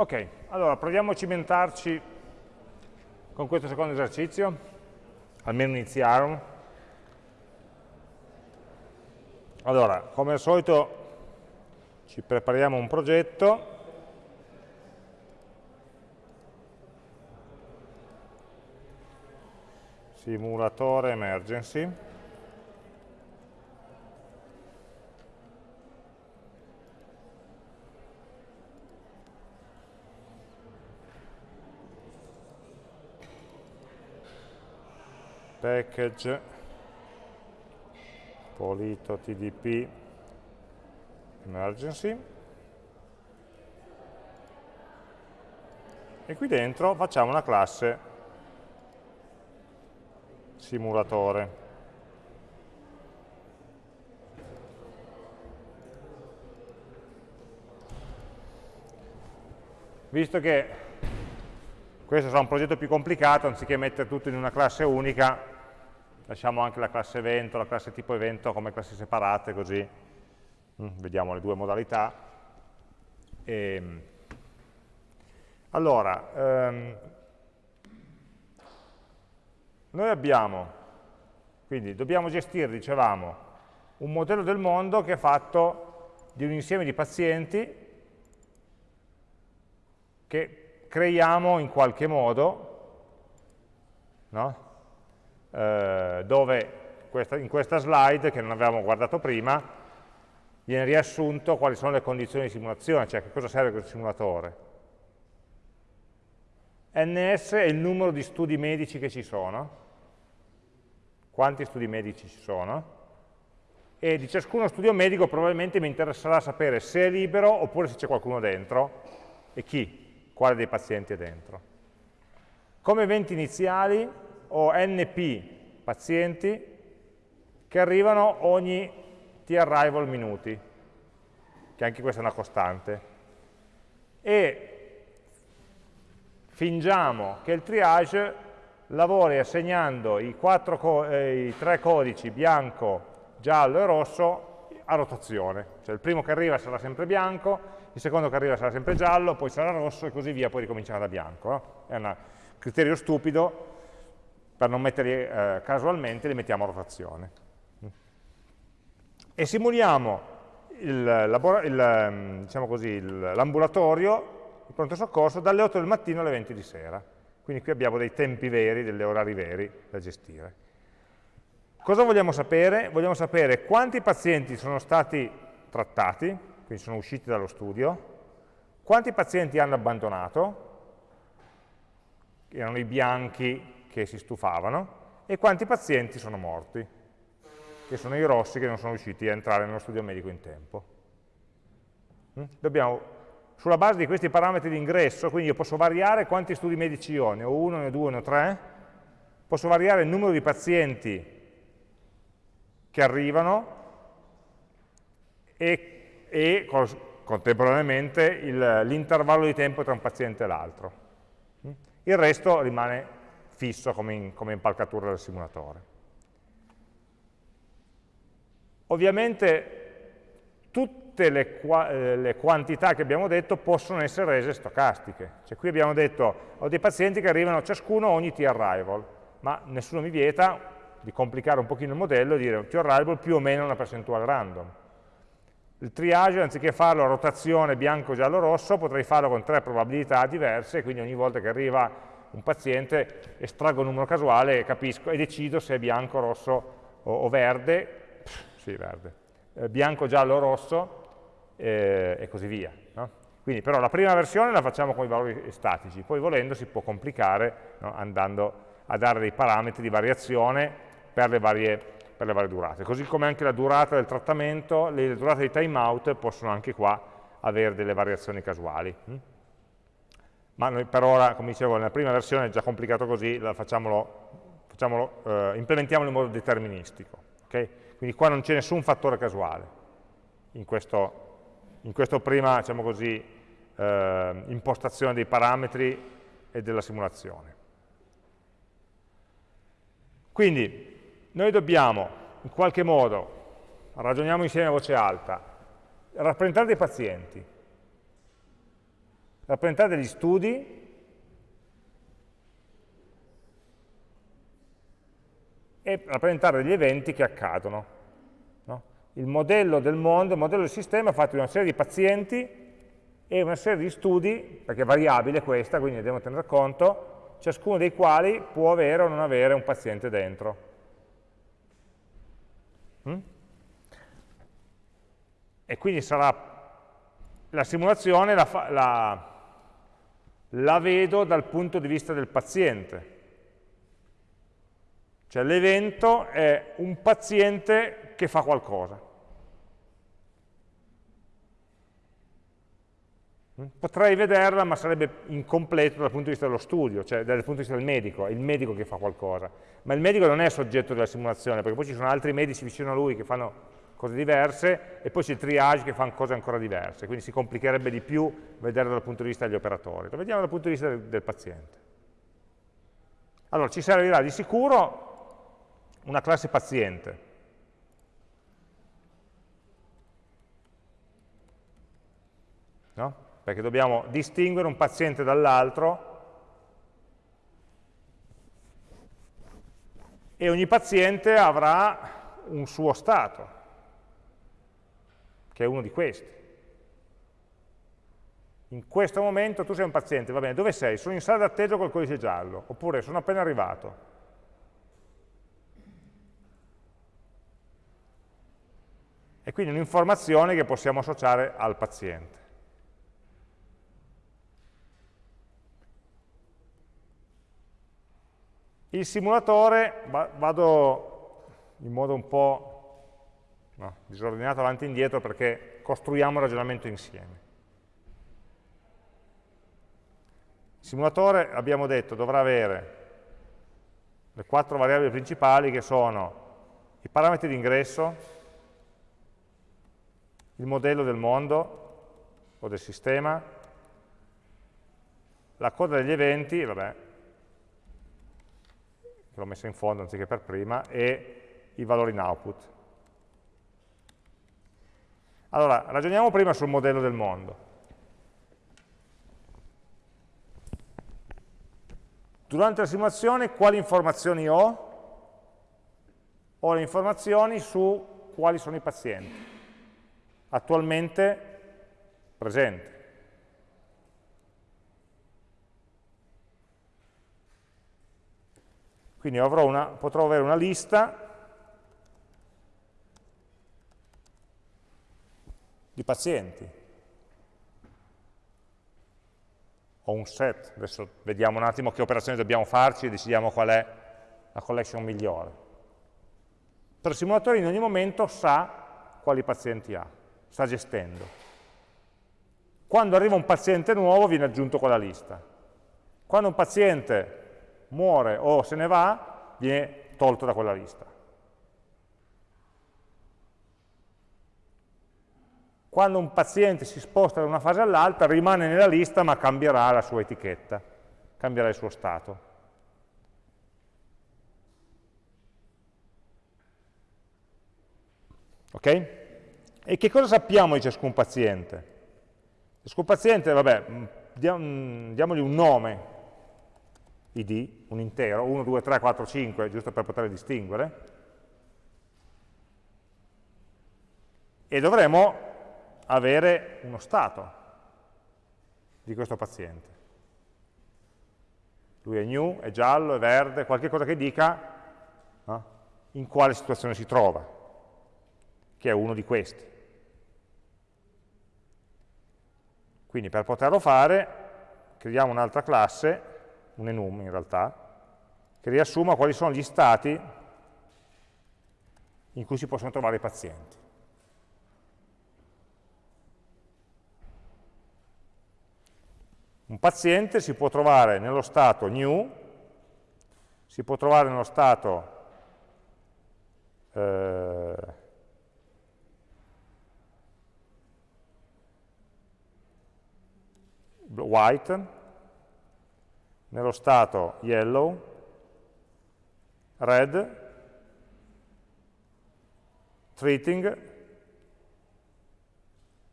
Ok, allora proviamo a cimentarci con questo secondo esercizio, almeno iniziare. Allora, come al solito ci prepariamo un progetto, simulatore emergency, package polito tdp emergency. E qui dentro facciamo una classe simulatore. Visto che questo sarà un progetto più complicato, anziché mettere tutto in una classe unica, lasciamo anche la classe evento, la classe tipo evento come classi separate, così mm, vediamo le due modalità. E, ehm, allora, ehm, noi abbiamo, quindi dobbiamo gestire, dicevamo, un modello del mondo che è fatto di un insieme di pazienti che creiamo in qualche modo, no? Eh, dove questa, in questa slide, che non avevamo guardato prima, viene riassunto quali sono le condizioni di simulazione, cioè che cosa serve questo simulatore. NS è il numero di studi medici che ci sono, quanti studi medici ci sono, e di ciascuno studio medico probabilmente mi interesserà sapere se è libero oppure se c'è qualcuno dentro e chi, quale dei pazienti è dentro. Come eventi iniziali ho NP pazienti che arrivano ogni t-arrival minuti, che anche questa è una costante, e fingiamo che il triage lavori assegnando i, eh, i tre codici bianco, giallo e rosso a rotazione, cioè il primo che arriva sarà sempre bianco, il secondo che arriva sarà sempre giallo, poi sarà rosso e così via, poi ricominciamo da bianco. No? È un criterio stupido, per non metterli eh, casualmente li mettiamo a rotazione. E simuliamo mm, diciamo l'ambulatorio, il, diciamo il pronto soccorso, dalle 8 del mattino alle 20 di sera. Quindi qui abbiamo dei tempi veri, degli orari veri da gestire. Cosa vogliamo sapere? Vogliamo sapere quanti pazienti sono stati trattati, quindi sono usciti dallo studio, quanti pazienti hanno abbandonato, erano i bianchi che si stufavano e quanti pazienti sono morti, che sono i rossi che non sono riusciti a entrare nello studio medico in tempo. Mm? Dobbiamo, sulla base di questi parametri di ingresso, quindi io posso variare quanti studi medici ho, ne ho uno, ne ho due, ne ho tre, posso variare il numero di pazienti che arrivano e, e contemporaneamente l'intervallo di tempo tra un paziente e l'altro. Mm? Il resto rimane fisso come, come impalcatura del simulatore. Ovviamente tutte le, eh, le, quantità che abbiamo detto possono essere rese stocastiche. Cioè qui abbiamo detto, ho dei pazienti che arrivano ciascuno ogni t-arrival, ma nessuno mi vieta di complicare un pochino il modello e dire t-arrival più o meno una percentuale random. Il triage, anziché farlo a rotazione bianco, giallo, rosso, potrei farlo con tre probabilità diverse, quindi ogni volta che arriva un paziente, estraggo un numero casuale e capisco e decido se è bianco, rosso o, o verde, pff, sì, verde, eh, bianco, giallo o rosso eh, e così via. No? Quindi però la prima versione la facciamo con i valori statici, poi volendo si può complicare no? andando a dare dei parametri di variazione per le, varie, per le varie durate. Così come anche la durata del trattamento, le durate dei timeout possono anche qua avere delle variazioni casuali. Ma noi per ora, come dicevo, nella prima versione è già complicato così, facciamolo, facciamolo, eh, implementiamolo in modo deterministico. Okay? Quindi qua non c'è nessun fattore casuale in, questo, in questa prima diciamo così, eh, impostazione dei parametri e della simulazione. Quindi noi dobbiamo in qualche modo, ragioniamo insieme a voce alta, rappresentare dei pazienti, rappresentare degli studi e rappresentare degli eventi che accadono. No? Il modello del mondo, il modello del sistema è fatto di una serie di pazienti e una serie di studi, perché è variabile questa, quindi ne dobbiamo tenere conto, ciascuno dei quali può avere o non avere un paziente dentro. Mm? E quindi sarà la simulazione la, la, la vedo dal punto di vista del paziente, cioè l'evento è un paziente che fa qualcosa. Potrei vederla, ma sarebbe incompleto dal punto di vista dello studio, cioè dal punto di vista del medico, è il medico che fa qualcosa. Ma il medico non è soggetto della simulazione, perché poi ci sono altri medici vicino a lui che fanno cose diverse, e poi c'è il triage che fa cose ancora diverse, quindi si complicherebbe di più vederlo dal punto di vista degli operatori. Lo vediamo dal punto di vista del, del paziente. Allora, ci servirà di sicuro una classe paziente. No? Perché dobbiamo distinguere un paziente dall'altro e ogni paziente avrà un suo stato, che è uno di questi. In questo momento tu sei un paziente, va bene, dove sei? Sono in sala d'attesa col codice giallo, oppure sono appena arrivato. e quindi un'informazione che possiamo associare al paziente. Il simulatore, vado in modo un po' no, disordinato avanti e indietro perché costruiamo il ragionamento insieme. Il simulatore, abbiamo detto, dovrà avere le quattro variabili principali che sono i parametri di ingresso, il modello del mondo o del sistema, la coda degli eventi, vabbè, l'ho messa in fondo anziché per prima, e i valori in output. Allora, ragioniamo prima sul modello del mondo. Durante la simulazione quali informazioni ho? Ho le informazioni su quali sono i pazienti attualmente presente. Quindi una, potrò avere una lista di pazienti, o un set, adesso vediamo un attimo che operazioni dobbiamo farci e decidiamo qual è la collection migliore. Però il simulatore in ogni momento sa quali pazienti ha sta gestendo. Quando arriva un paziente nuovo viene aggiunto quella lista. Quando un paziente muore o se ne va, viene tolto da quella lista. Quando un paziente si sposta da una fase all'altra, rimane nella lista ma cambierà la sua etichetta, cambierà il suo stato. Ok? E che cosa sappiamo di ciascun paziente? Ciascun paziente, vabbè, mm, mm, diamogli un nome, id, un intero, 1, 2, 3, 4, 5, giusto per poter distinguere, e dovremo avere uno stato di questo paziente. Lui è new, è giallo, è verde, qualche cosa che dica no? in quale situazione si trova, che è uno di questi. Quindi per poterlo fare creiamo un'altra classe, un enum in realtà, che riassuma quali sono gli stati in cui si possono trovare i pazienti. Un paziente si può trovare nello stato new, si può trovare nello stato eh, white, nello stato yellow, red, treating,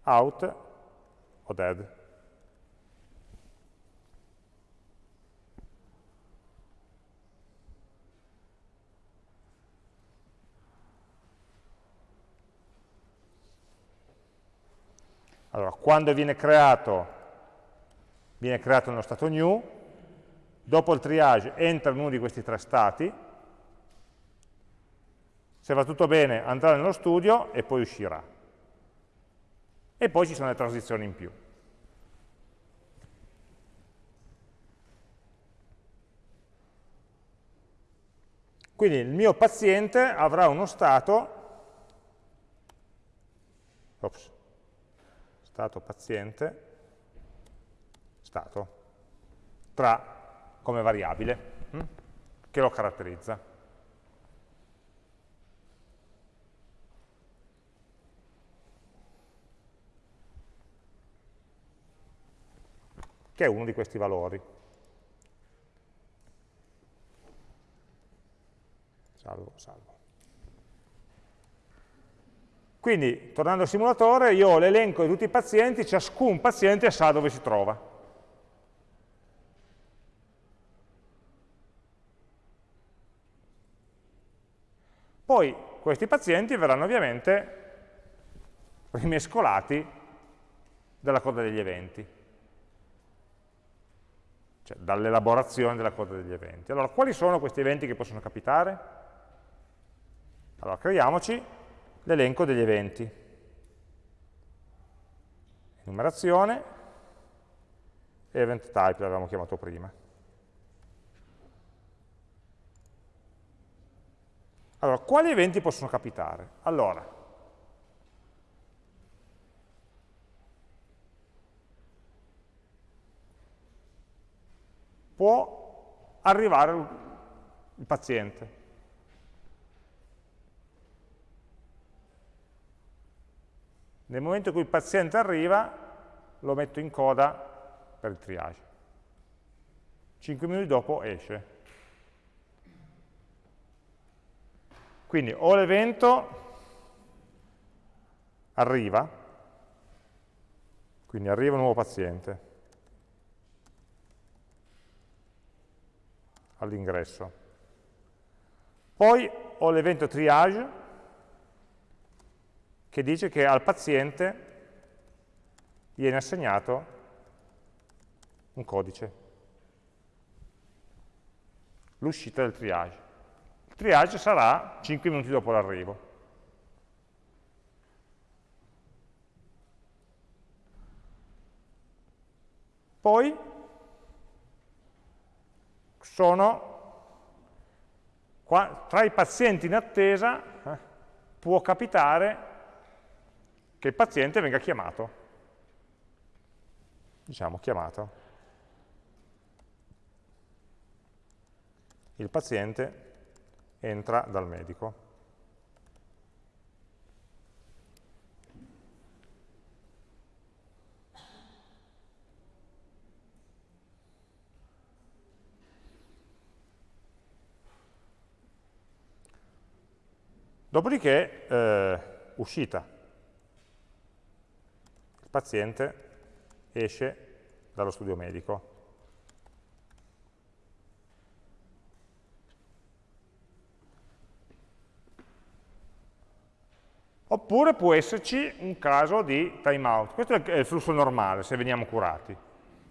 out o dead. Allora, quando viene creato, viene creato nello stato new, dopo il triage entra in uno di questi tre stati, se va tutto bene andrà nello studio e poi uscirà. E poi ci sono le transizioni in più. Quindi il mio paziente avrà uno stato, ops, stato paziente, stato, tra come variabile, hm, che lo caratterizza. che è uno di questi valori. salvo, salvo. Quindi, tornando al simulatore, io ho l'elenco di tutti i pazienti, ciascun paziente sa dove si trova. Poi questi pazienti verranno ovviamente rimescolati dalla coda degli eventi, cioè dall'elaborazione della coda degli eventi. Allora, quali sono questi eventi che possono capitare? Allora, creiamoci l'elenco degli eventi. Numerazione, event type l'avevamo chiamato prima. Allora, quali eventi possono capitare? Allora, può arrivare il paziente. Nel momento in cui il paziente arriva, lo metto in coda per il triage. 5 minuti dopo esce. Quindi o l'evento arriva, quindi arriva un nuovo paziente all'ingresso. Poi ho l'evento triage, che dice che al paziente viene assegnato un codice, l'uscita del triage. Il triage sarà 5 minuti dopo l'arrivo. Poi sono tra i pazienti in attesa eh, può capitare che il paziente venga chiamato. Diciamo chiamato. Il paziente entra dal medico. Dopodiché, eh, uscita paziente esce dallo studio medico. Oppure può esserci un caso di timeout. Questo è il flusso normale, se veniamo curati.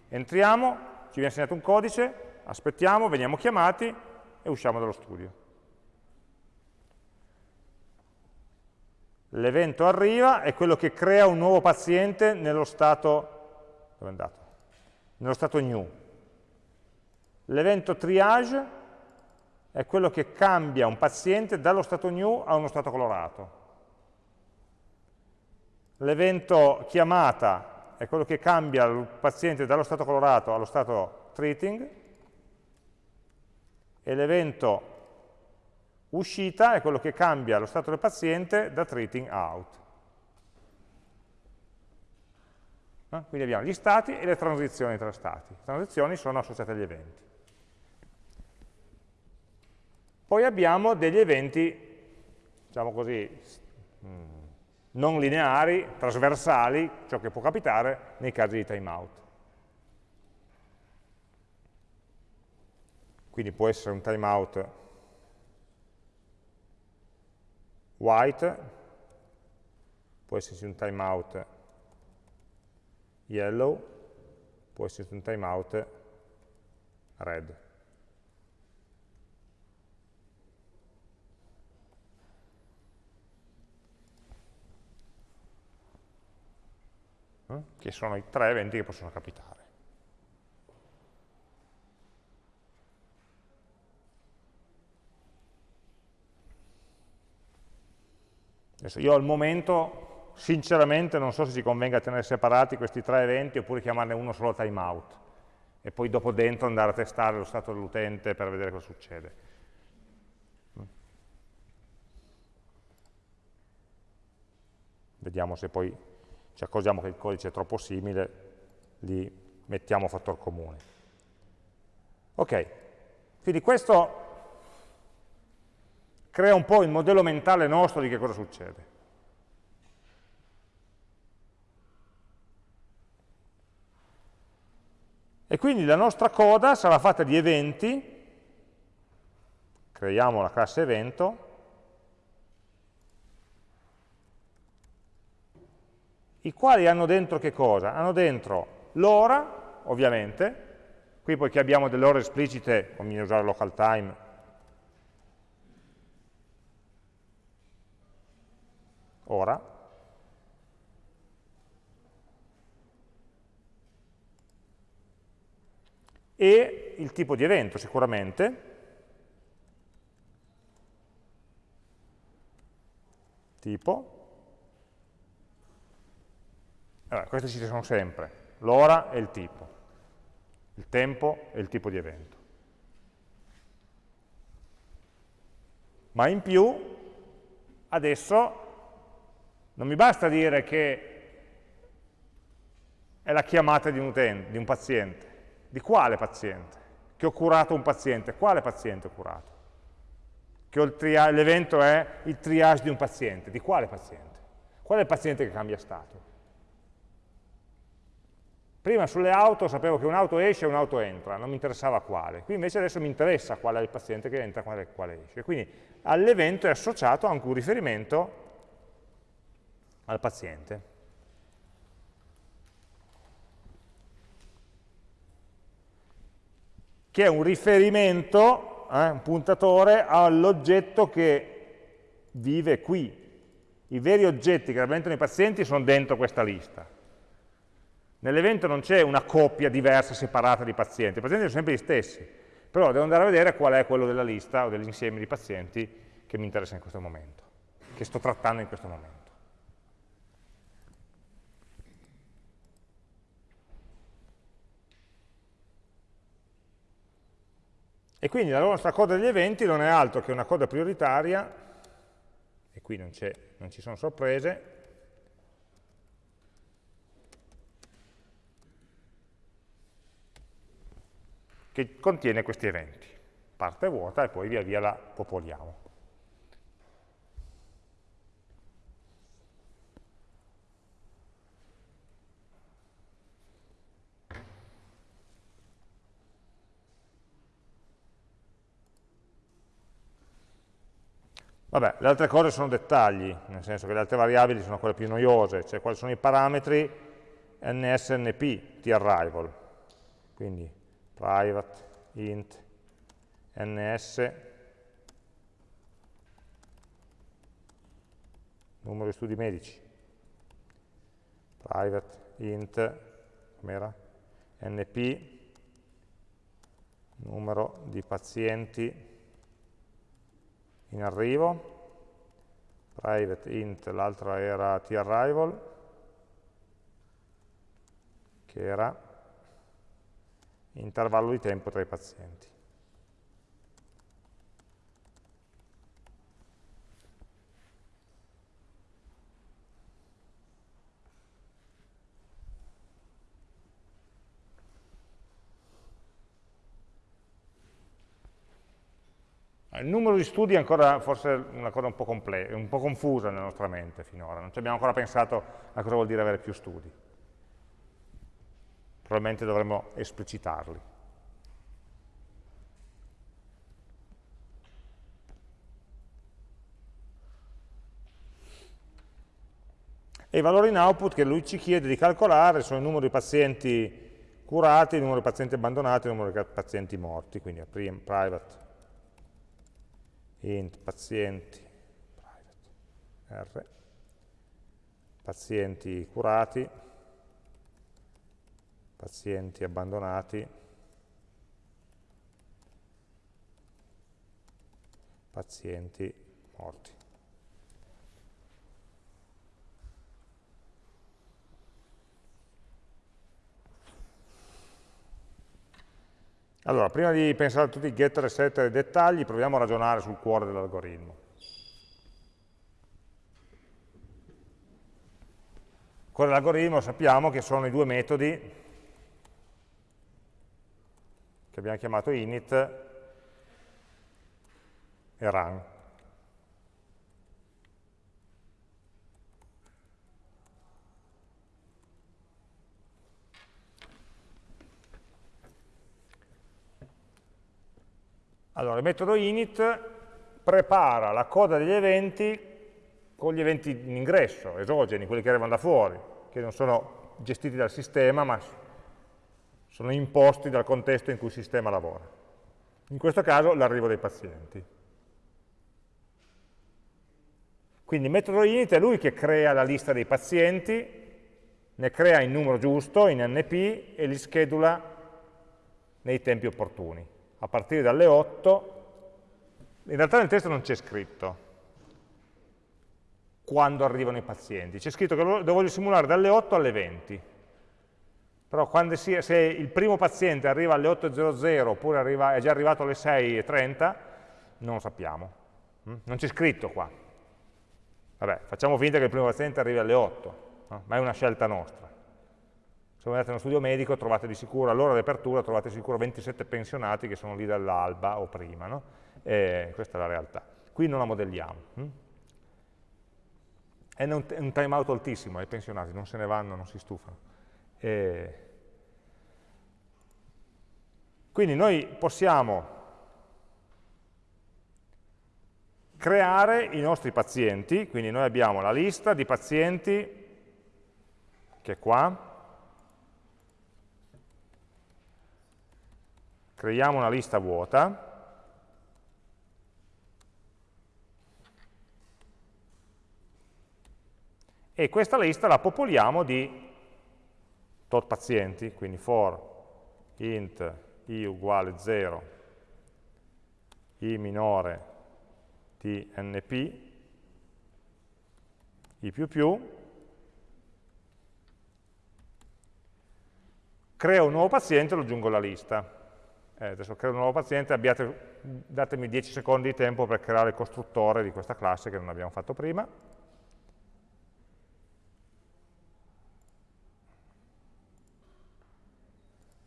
Entriamo, ci viene assegnato un codice, aspettiamo, veniamo chiamati e usciamo dallo studio. L'evento arriva, è quello che crea un nuovo paziente nello stato, dove è andato? Nello stato new. L'evento triage è quello che cambia un paziente dallo stato new a uno stato colorato. L'evento chiamata è quello che cambia il paziente dallo stato colorato allo stato treating e l'evento Uscita è quello che cambia lo stato del paziente da treating out. Eh? Quindi abbiamo gli stati e le transizioni tra stati. Le transizioni sono associate agli eventi. Poi abbiamo degli eventi, diciamo così, mm, non lineari, trasversali, ciò che può capitare nei casi di timeout. Quindi può essere un timeout white, può esserci un timeout yellow, può essere un timeout red. Eh? che sono i tre eventi che possono capitare. Adesso io al momento, sinceramente, non so se ci convenga tenere separati questi tre eventi oppure chiamarne uno solo timeout e poi dopo dentro andare a testare lo stato dell'utente per vedere cosa succede. Vediamo se poi ci accorgiamo che il codice è troppo simile, li mettiamo fattor comune. Ok, quindi questo crea un po' il modello mentale nostro di che cosa succede. E quindi la nostra coda sarà fatta di eventi, creiamo la classe evento, i quali hanno dentro che cosa? Hanno dentro l'ora, ovviamente, qui poiché abbiamo delle ore esplicite, conviene usare local time, ora, e il tipo di evento sicuramente, tipo, allora, queste ci sono sempre, l'ora e il tipo, il tempo e il tipo di evento. Ma in più, adesso, non mi basta dire che è la chiamata di un utente, di un paziente. Di quale paziente? Che ho curato un paziente. Quale paziente ho curato? Che l'evento è il triage di un paziente. Di quale paziente? Qual è il paziente che cambia stato? Prima sulle auto sapevo che un'auto esce e un'auto entra, non mi interessava quale. Qui invece adesso mi interessa qual è il paziente che entra e quale esce. Quindi all'evento è associato anche un riferimento al paziente. Che è un riferimento, eh, un puntatore all'oggetto che vive qui. I veri oggetti che rappresentano i pazienti sono dentro questa lista Nell'evento non c'è una coppia diversa, separata di pazienti, i pazienti sono sempre gli stessi, però devo andare a vedere qual è quello della lista o dell'insieme di pazienti che mi interessa in questo momento, che sto trattando in questo momento. E quindi la nostra coda degli eventi non è altro che una coda prioritaria, e qui non, non ci sono sorprese, che contiene questi eventi. Parte vuota e poi via via la popoliamo. Vabbè, le altre cose sono dettagli, nel senso che le altre variabili sono quelle più noiose, cioè quali sono i parametri nsnp di arrival. Quindi private int ns numero di studi medici private int com'era np numero di pazienti in arrivo private int l'altra era tarrival che era intervallo di tempo tra i pazienti. Il numero di studi è ancora forse una cosa un po', un po' confusa nella nostra mente finora, non ci abbiamo ancora pensato a cosa vuol dire avere più studi probabilmente dovremmo esplicitarli. e i valori in output che lui ci chiede di calcolare sono il numero di pazienti curati, il numero di pazienti abbandonati, il numero di pazienti morti, quindi private int pazienti private, R, pazienti curati, pazienti abbandonati, pazienti morti. Allora, prima di pensare a tutti i getter e setter e dettagli, proviamo a ragionare sul cuore dell'algoritmo. Il cuore dell'algoritmo sappiamo che sono i due metodi che abbiamo chiamato init e run. Allora, il metodo init prepara la coda degli eventi con gli eventi in ingresso, esogeni, quelli che arrivano da fuori, che non sono gestiti dal sistema, ma sono imposti dal contesto in cui il sistema lavora. In questo caso l'arrivo dei pazienti. Quindi il metodo init è lui che crea la lista dei pazienti, ne crea in numero giusto, in NP, e li schedula nei tempi opportuni a partire dalle 8, in realtà nel testo non c'è scritto quando arrivano i pazienti, c'è scritto che lo, voglio simulare dalle 8 alle 20, però si, se il primo paziente arriva alle 8.00 oppure arriva, è già arrivato alle 6.30, non lo sappiamo, mm? non c'è scritto qua. Vabbè, facciamo finta che il primo paziente arrivi alle 8, no? ma è una scelta nostra se andate in uno studio medico trovate di sicuro, all'ora di apertura trovate di sicuro 27 pensionati che sono lì dall'alba o prima, no? questa è la realtà. Qui non la modelliamo. Hm? È un, un time out altissimo, i pensionati non se ne vanno, non si stufano. E... Quindi noi possiamo creare i nostri pazienti, quindi noi abbiamo la lista di pazienti che è qua, creiamo una lista vuota, e questa lista la popoliamo di tot pazienti, quindi for int i uguale 0, i minore di np, i più più, creo un nuovo paziente e lo aggiungo alla lista eh, adesso creo un nuovo paziente, abbiate, datemi 10 secondi di tempo per creare il costruttore di questa classe che non abbiamo fatto prima.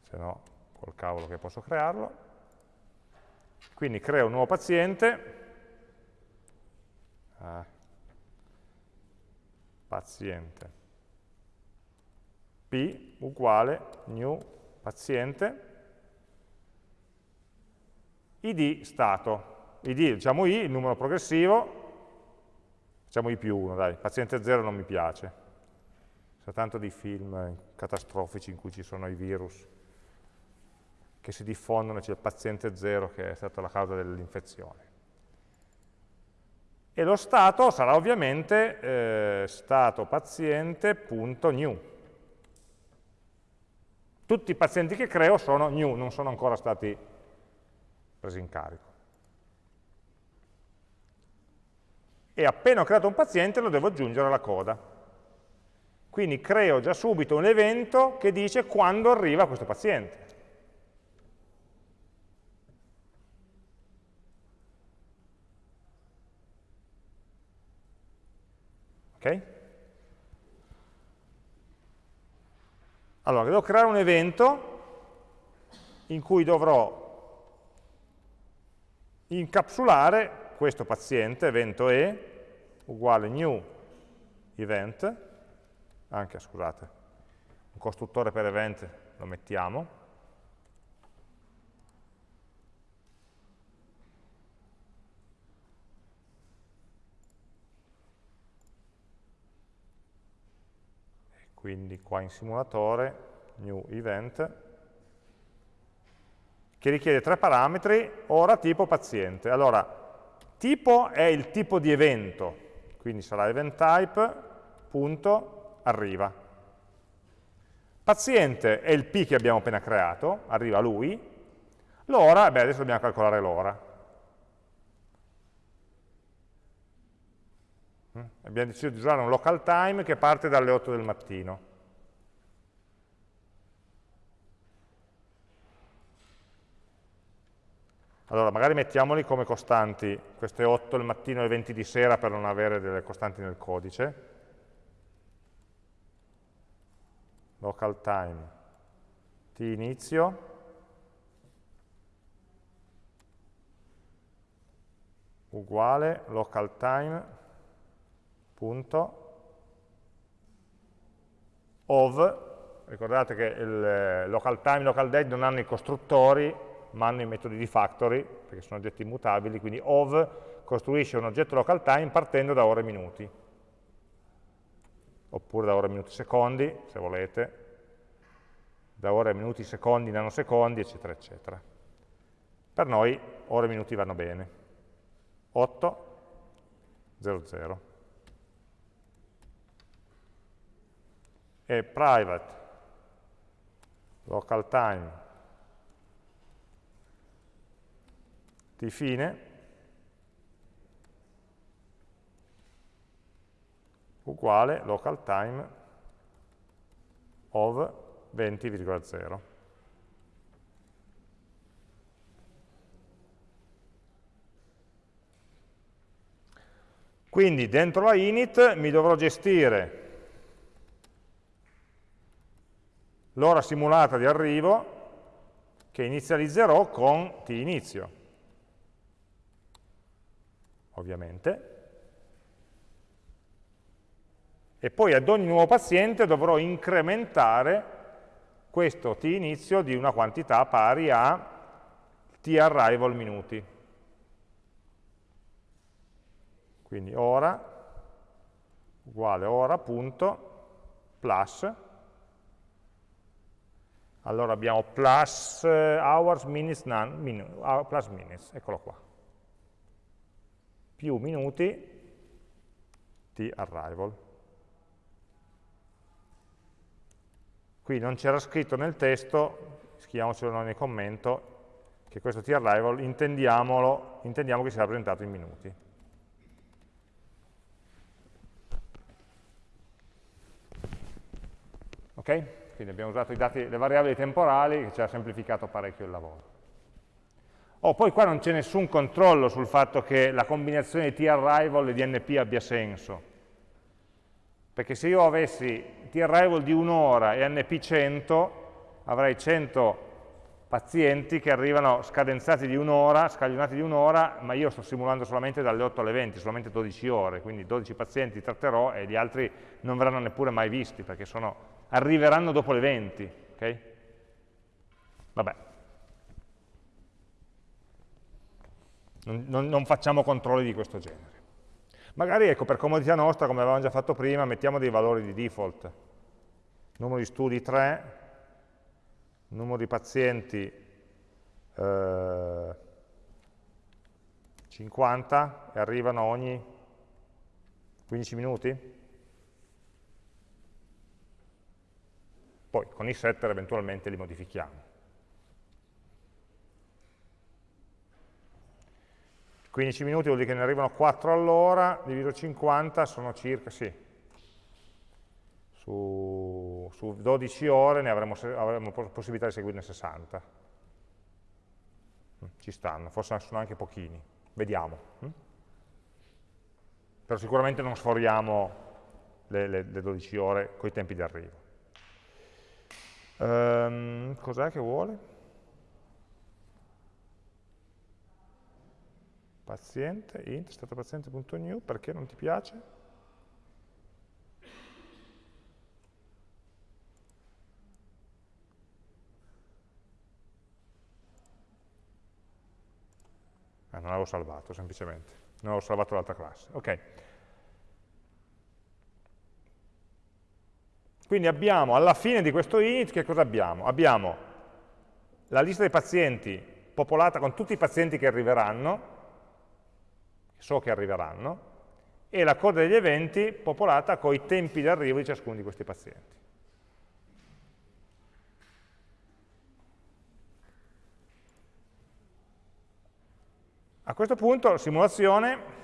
Se no, col cavolo che posso crearlo. Quindi creo un nuovo paziente, ah, paziente, p uguale new paziente, id stato. id, diciamo i, il numero progressivo, facciamo i più 1, dai, paziente 0 non mi piace. C'è tanto di film catastrofici in cui ci sono i virus che si diffondono, c'è il paziente 0 che è stata la causa dell'infezione. E lo stato sarà ovviamente eh, stato paziente.new. Tutti i pazienti che creo sono new, non sono ancora stati presi in carico. E appena ho creato un paziente lo devo aggiungere alla coda. Quindi creo già subito un evento che dice quando arriva questo paziente. Ok? Allora, devo creare un evento in cui dovrò incapsulare questo paziente, evento E, uguale new event, anche, scusate, un costruttore per event lo mettiamo, quindi qua in simulatore, new event, che richiede tre parametri, ora, tipo, paziente. Allora, tipo è il tipo di evento, quindi sarà event type, punto, arriva. Paziente è il P che abbiamo appena creato, arriva lui. L'ora, beh, adesso dobbiamo calcolare l'ora. Mm? Abbiamo deciso di usare un local time che parte dalle 8 del mattino. Allora, magari mettiamoli come costanti, queste 8 del mattino e 20 di sera per non avere delle costanti nel codice. Local time. T inizio. Uguale local time punto. Of. Ricordate che il local time e local date non hanno i costruttori ma hanno i metodi di factory, perché sono oggetti immutabili, quindi ov costruisce un oggetto local time partendo da ore e minuti, oppure da ore e minuti secondi, se volete, da ore e minuti secondi, nanosecondi, eccetera, eccetera. Per noi ore e minuti vanno bene. 8, 0, 0. E private local time di fine uguale local time of 20,0. Quindi dentro la init mi dovrò gestire l'ora simulata di arrivo che inizializzerò con t inizio ovviamente, e poi ad ogni nuovo paziente dovrò incrementare questo t inizio di una quantità pari a t arrival minuti. Quindi ora uguale ora punto plus. Allora abbiamo plus hours, minutes, none, min, plus minutes, eccolo qua più minuti di arrival. Qui non c'era scritto nel testo, scriviamocelo nel commento, che questo t-arrival intendiamo che sia rappresentato in minuti. Ok? Quindi abbiamo usato dati, le variabili temporali che ci ha semplificato parecchio il lavoro. Oh, poi qua non c'è nessun controllo sul fatto che la combinazione di t-arrival e di np abbia senso. Perché se io avessi t-arrival di un'ora e np 100, avrei 100 pazienti che arrivano scadenzati di un'ora, scaglionati di un'ora, ma io sto simulando solamente dalle 8 alle 20, solamente 12 ore, quindi 12 pazienti tratterò e gli altri non verranno neppure mai visti, perché sono, arriveranno dopo le 20. Okay? Vabbè, non, non, facciamo controlli di questo genere. Magari, ecco, per comodità nostra, come avevamo già fatto prima, mettiamo dei valori di default. Numero di studi 3, numero di pazienti eh, 50 e arrivano ogni 15 minuti? Poi con i setter eventualmente li modifichiamo. 15 minuti vuol dire che ne arrivano 4 all'ora, diviso 50 sono circa, sì, su, su 12 ore ne avremo, avremo, possibilità di seguirne 60. Mm, ci stanno, forse sono anche pochini, vediamo. Mm? Però sicuramente non sforiamo le, le, le 12 ore con i tempi di arrivo. Um, Cos'è che vuole? Paziente, int, stato paziente.new, perché non ti piace? Ah, non l'avevo salvato, semplicemente. Non avevo salvato l'altra classe. Ok. Quindi abbiamo, alla fine di questo init, che cosa abbiamo? Abbiamo la lista dei pazienti popolata con tutti i pazienti che arriveranno, so che arriveranno, e la coda degli eventi popolata con i tempi di arrivo di ciascuno di questi pazienti. A questo punto, simulazione,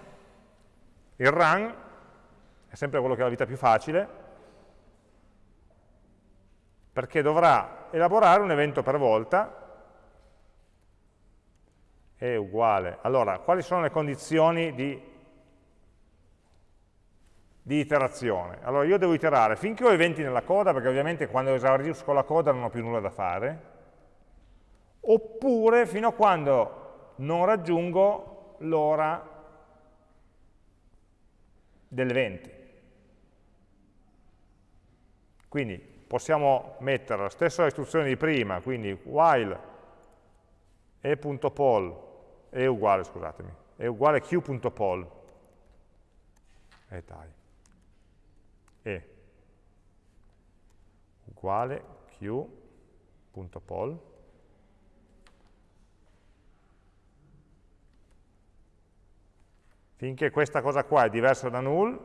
il run, è sempre quello che ha la vita più facile, perché dovrà elaborare un evento per volta, è uguale. Allora, quali sono le condizioni di, di iterazione? Allora, io devo iterare finché ho eventi nella coda, perché ovviamente quando esaurisco la coda non ho più nulla da fare, oppure fino a quando non raggiungo l'ora dell'eventi. Quindi possiamo mettere la stessa istruzione di prima, quindi while e.poll è uguale, scusatemi, è uguale q.poll e dai, e. Uguale q.poll finché questa cosa qua è diversa da null,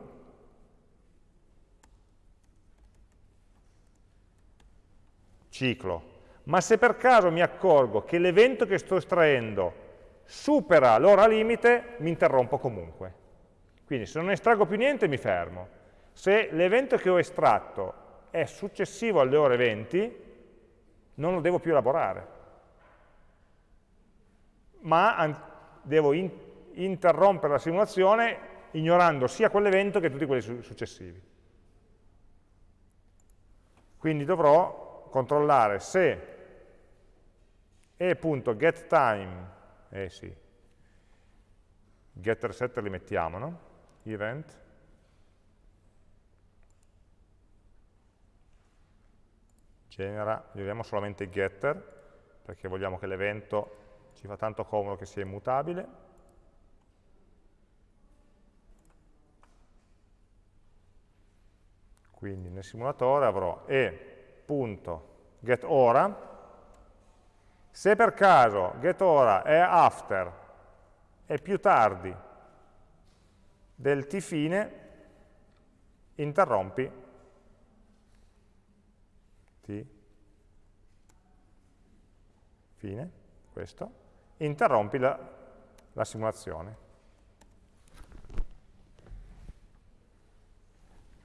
ciclo. Ma se per caso mi accorgo che l'evento che sto estraendo supera l'ora limite, mi interrompo comunque. Quindi se non estraggo più niente mi fermo. Se l'evento che ho estratto è successivo alle ore 20, non lo devo più elaborare. Ma devo interrompere la simulazione ignorando sia quell'evento che tutti quelli successivi. Quindi dovrò controllare se e.getTime, eh sì, getter setter li mettiamo, no? Event, genera, gli solamente getter, perché vogliamo che l'evento ci fa tanto comodo che sia immutabile, Quindi nel simulatore avrò e.getOra, se per caso getOra è after, è più tardi del t fine, interrompi t fine, questo, interrompi la, la simulazione.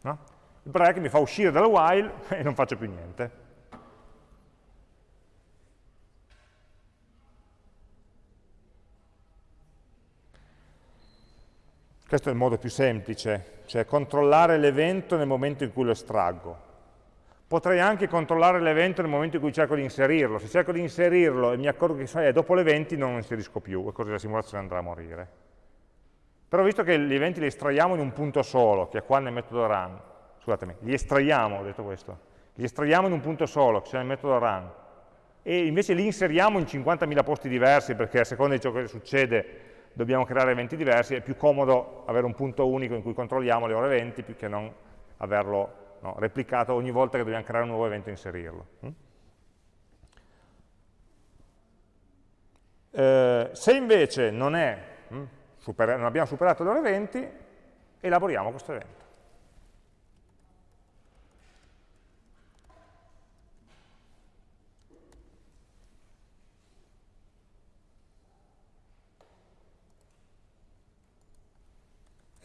No? il break mi fa uscire dal while e non faccio più niente. Questo è il modo più semplice, cioè controllare l'evento nel momento in cui lo estraggo. Potrei anche controllare l'evento nel momento in cui cerco di inserirlo. Se cerco di inserirlo e mi accorgo che eh, dopo l'evento non lo inserisco più e così la simulazione andrà a morire. Però visto che gli eventi li estraiamo in un punto solo, che è qua nel metodo run, scusatemi, li estraiamo, ho detto questo, li estraiamo in un punto solo, che c'è nel metodo run, e invece li inseriamo in 50.000 posti diversi, perché a seconda di ciò che succede dobbiamo creare eventi diversi, è più comodo avere un punto unico in cui controlliamo le ore eventi, più che non averlo no, replicato ogni volta che dobbiamo creare un nuovo evento e inserirlo. Mm? Eh, se invece non, è, mm, non abbiamo superato le ore eventi, elaboriamo questo evento.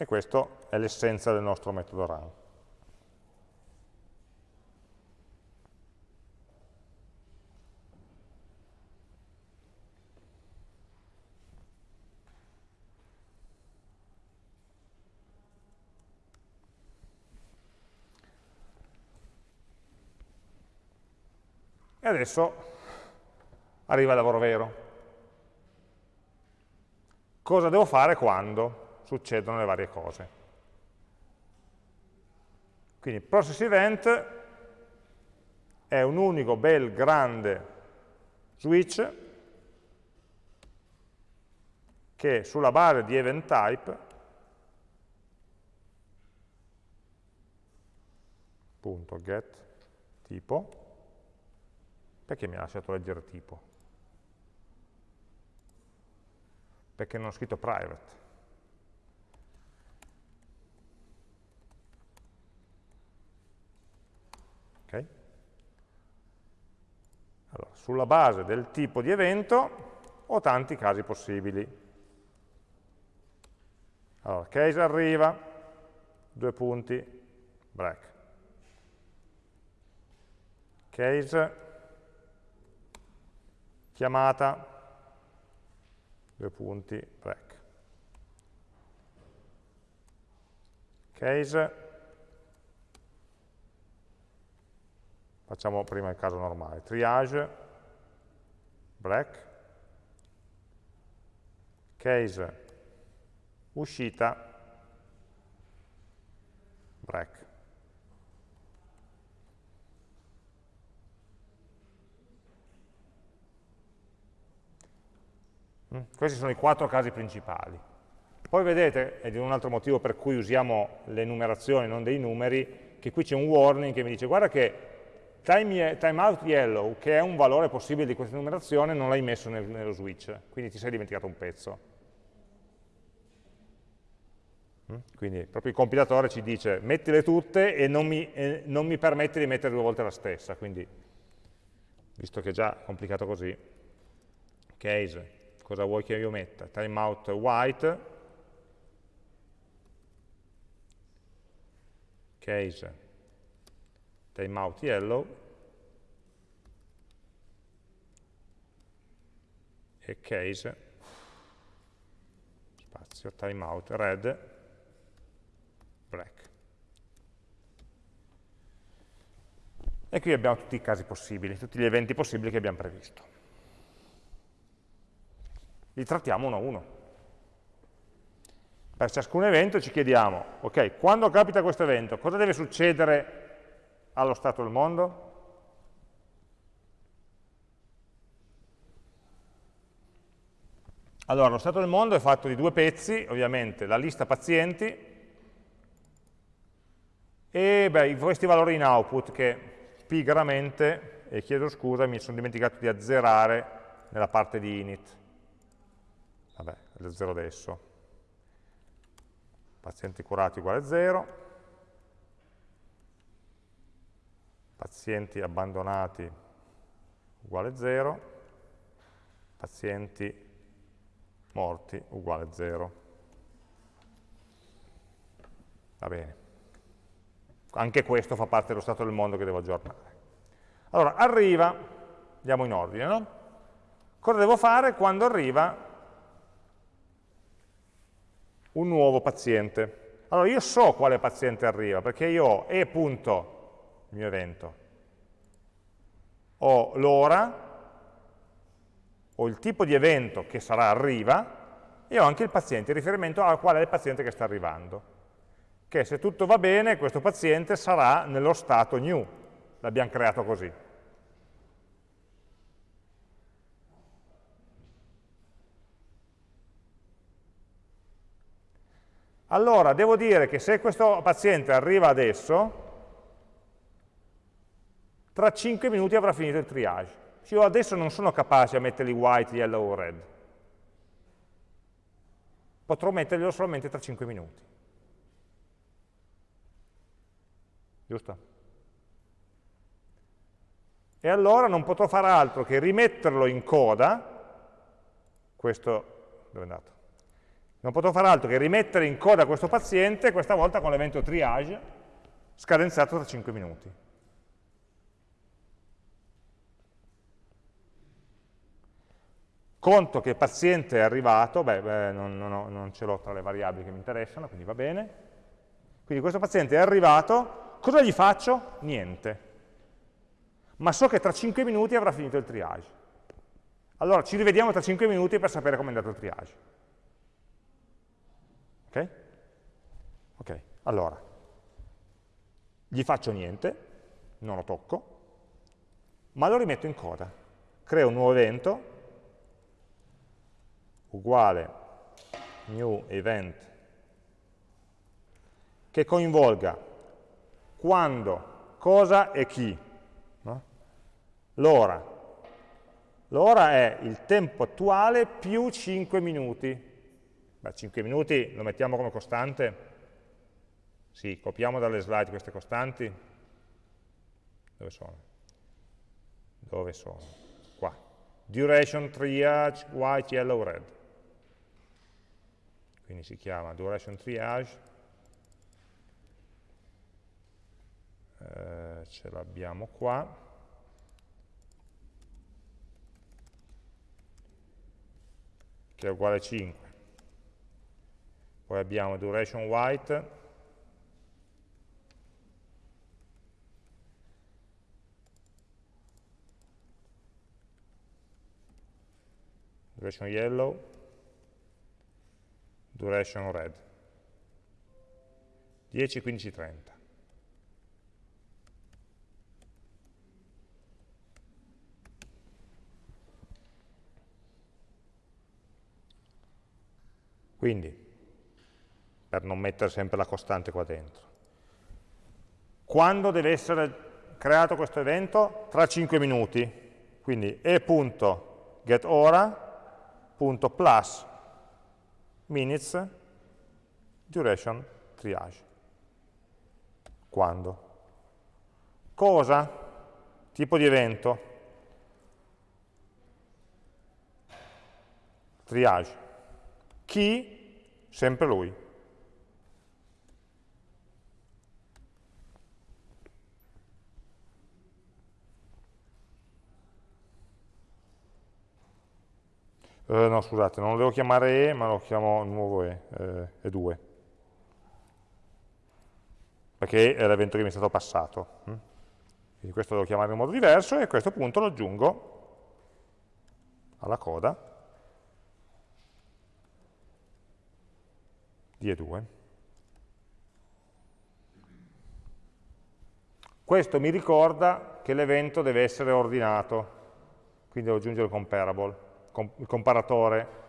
E questa è l'essenza del nostro metodo run. E adesso arriva il lavoro vero. Cosa devo fare quando? Succedono le varie cose. Quindi process event è un unico bel grande switch che sulla base di event type punto get tipo, perché mi ha lasciato leggere tipo? Perché non ho scritto private. Okay. Allora, sulla base del tipo di evento ho tanti casi possibili. Allora, case arriva, due punti, break. Case, chiamata, due punti, break. Case, facciamo prima il caso normale, triage, break, case, uscita, break. Mm? Questi sono i quattro casi principali. Poi vedete, ed è un altro motivo per cui usiamo le numerazioni, non dei numeri, che qui c'è un warning che mi dice guarda che time, timeout yellow, che è un valore possibile di questa numerazione, non l'hai messo nel, nello switch, quindi ti sei dimenticato un pezzo. Mm? Quindi proprio il compilatore ci dice mettile tutte e non mi, e non mi permette di mettere due volte la stessa, quindi visto che è già complicato così, case, cosa vuoi che io metta? Timeout white, case, timeout yellow, e case, spazio, timeout red, black. E qui abbiamo tutti i casi possibili, tutti gli eventi possibili che abbiamo previsto. Li trattiamo uno a uno. Per ciascun evento ci chiediamo, ok, quando capita questo evento, cosa deve succedere allo stato del mondo? Allora, lo stato del mondo è fatto di due pezzi, ovviamente la lista pazienti e beh, questi valori in output che pigramente, e chiedo scusa, mi sono dimenticato di azzerare nella parte di init. Vabbè, lo zero adesso. Pazienti curati uguale 0. Pazienti abbandonati uguale 0. Pazienti morti uguale 0. Va bene anche questo fa parte dello stato del mondo che devo aggiornare. Allora, arriva, andiamo in ordine, no? Cosa devo fare quando arriva un nuovo paziente? Allora, io so quale paziente arriva, perché io ho e punto, il mio evento, ho l'ora, ho il tipo di evento che sarà arriva, e ho anche il paziente, il riferimento al quale è il paziente che sta arrivando che se tutto va bene questo paziente sarà nello stato new, l'abbiamo creato così. Allora, devo dire che se questo paziente arriva adesso, tra 5 minuti avrà finito il triage. Io adesso non sono capace a mettergli white, yellow o red. Potrò metterglielo solamente tra 5 minuti. giusto? E allora non potrò fare altro che rimetterlo in coda, questo, dove è andato? Non potrò fare altro che rimettere in coda questo paziente, questa volta con l'evento triage, scadenzato tra 5 minuti. Conto che il paziente è arrivato, beh, beh non, non, non ce l'ho tra le variabili che mi interessano, quindi va bene. Quindi questo paziente è arrivato, Cosa gli faccio? Niente. Ma so che tra 5 minuti avrà finito il triage. Allora ci rivediamo tra 5 minuti per sapere come è andato il triage. Ok? Ok, allora, gli faccio niente, non lo tocco, ma lo rimetto in coda. Creo un nuovo evento, uguale new event, che coinvolga quando cosa e chi. No? L'ora. L'ora è il tempo attuale più 5 minuti. Beh, 5 minuti lo mettiamo come costante? Sì, copiamo dalle slide queste costanti. Dove sono? Dove sono? Qua. Duration, triage, white, yellow, red. Quindi si chiama duration triage. Eh, ce l'abbiamo qua. che è uguale a 5. Poi abbiamo duration white, duration yellow, duration red. 10, 15, 30. Quindi, per non mettere sempre la costante qua dentro, quando deve essere creato questo evento? Tra 5 minuti. Quindi e.getOra punto plus minutes duration triage. Quando? Cosa? Tipo di evento? Triage. Chi? Sempre lui. Eh, no, scusate, non lo devo chiamare E, ma lo chiamo nuovo E, eh, E2. Perché è l'evento che mi è stato passato. Hm? Quindi questo lo devo chiamare in modo diverso e a questo punto lo aggiungo alla coda di E2. Questo mi ricorda che l'evento deve essere ordinato, quindi devo aggiungere comparable il comparatore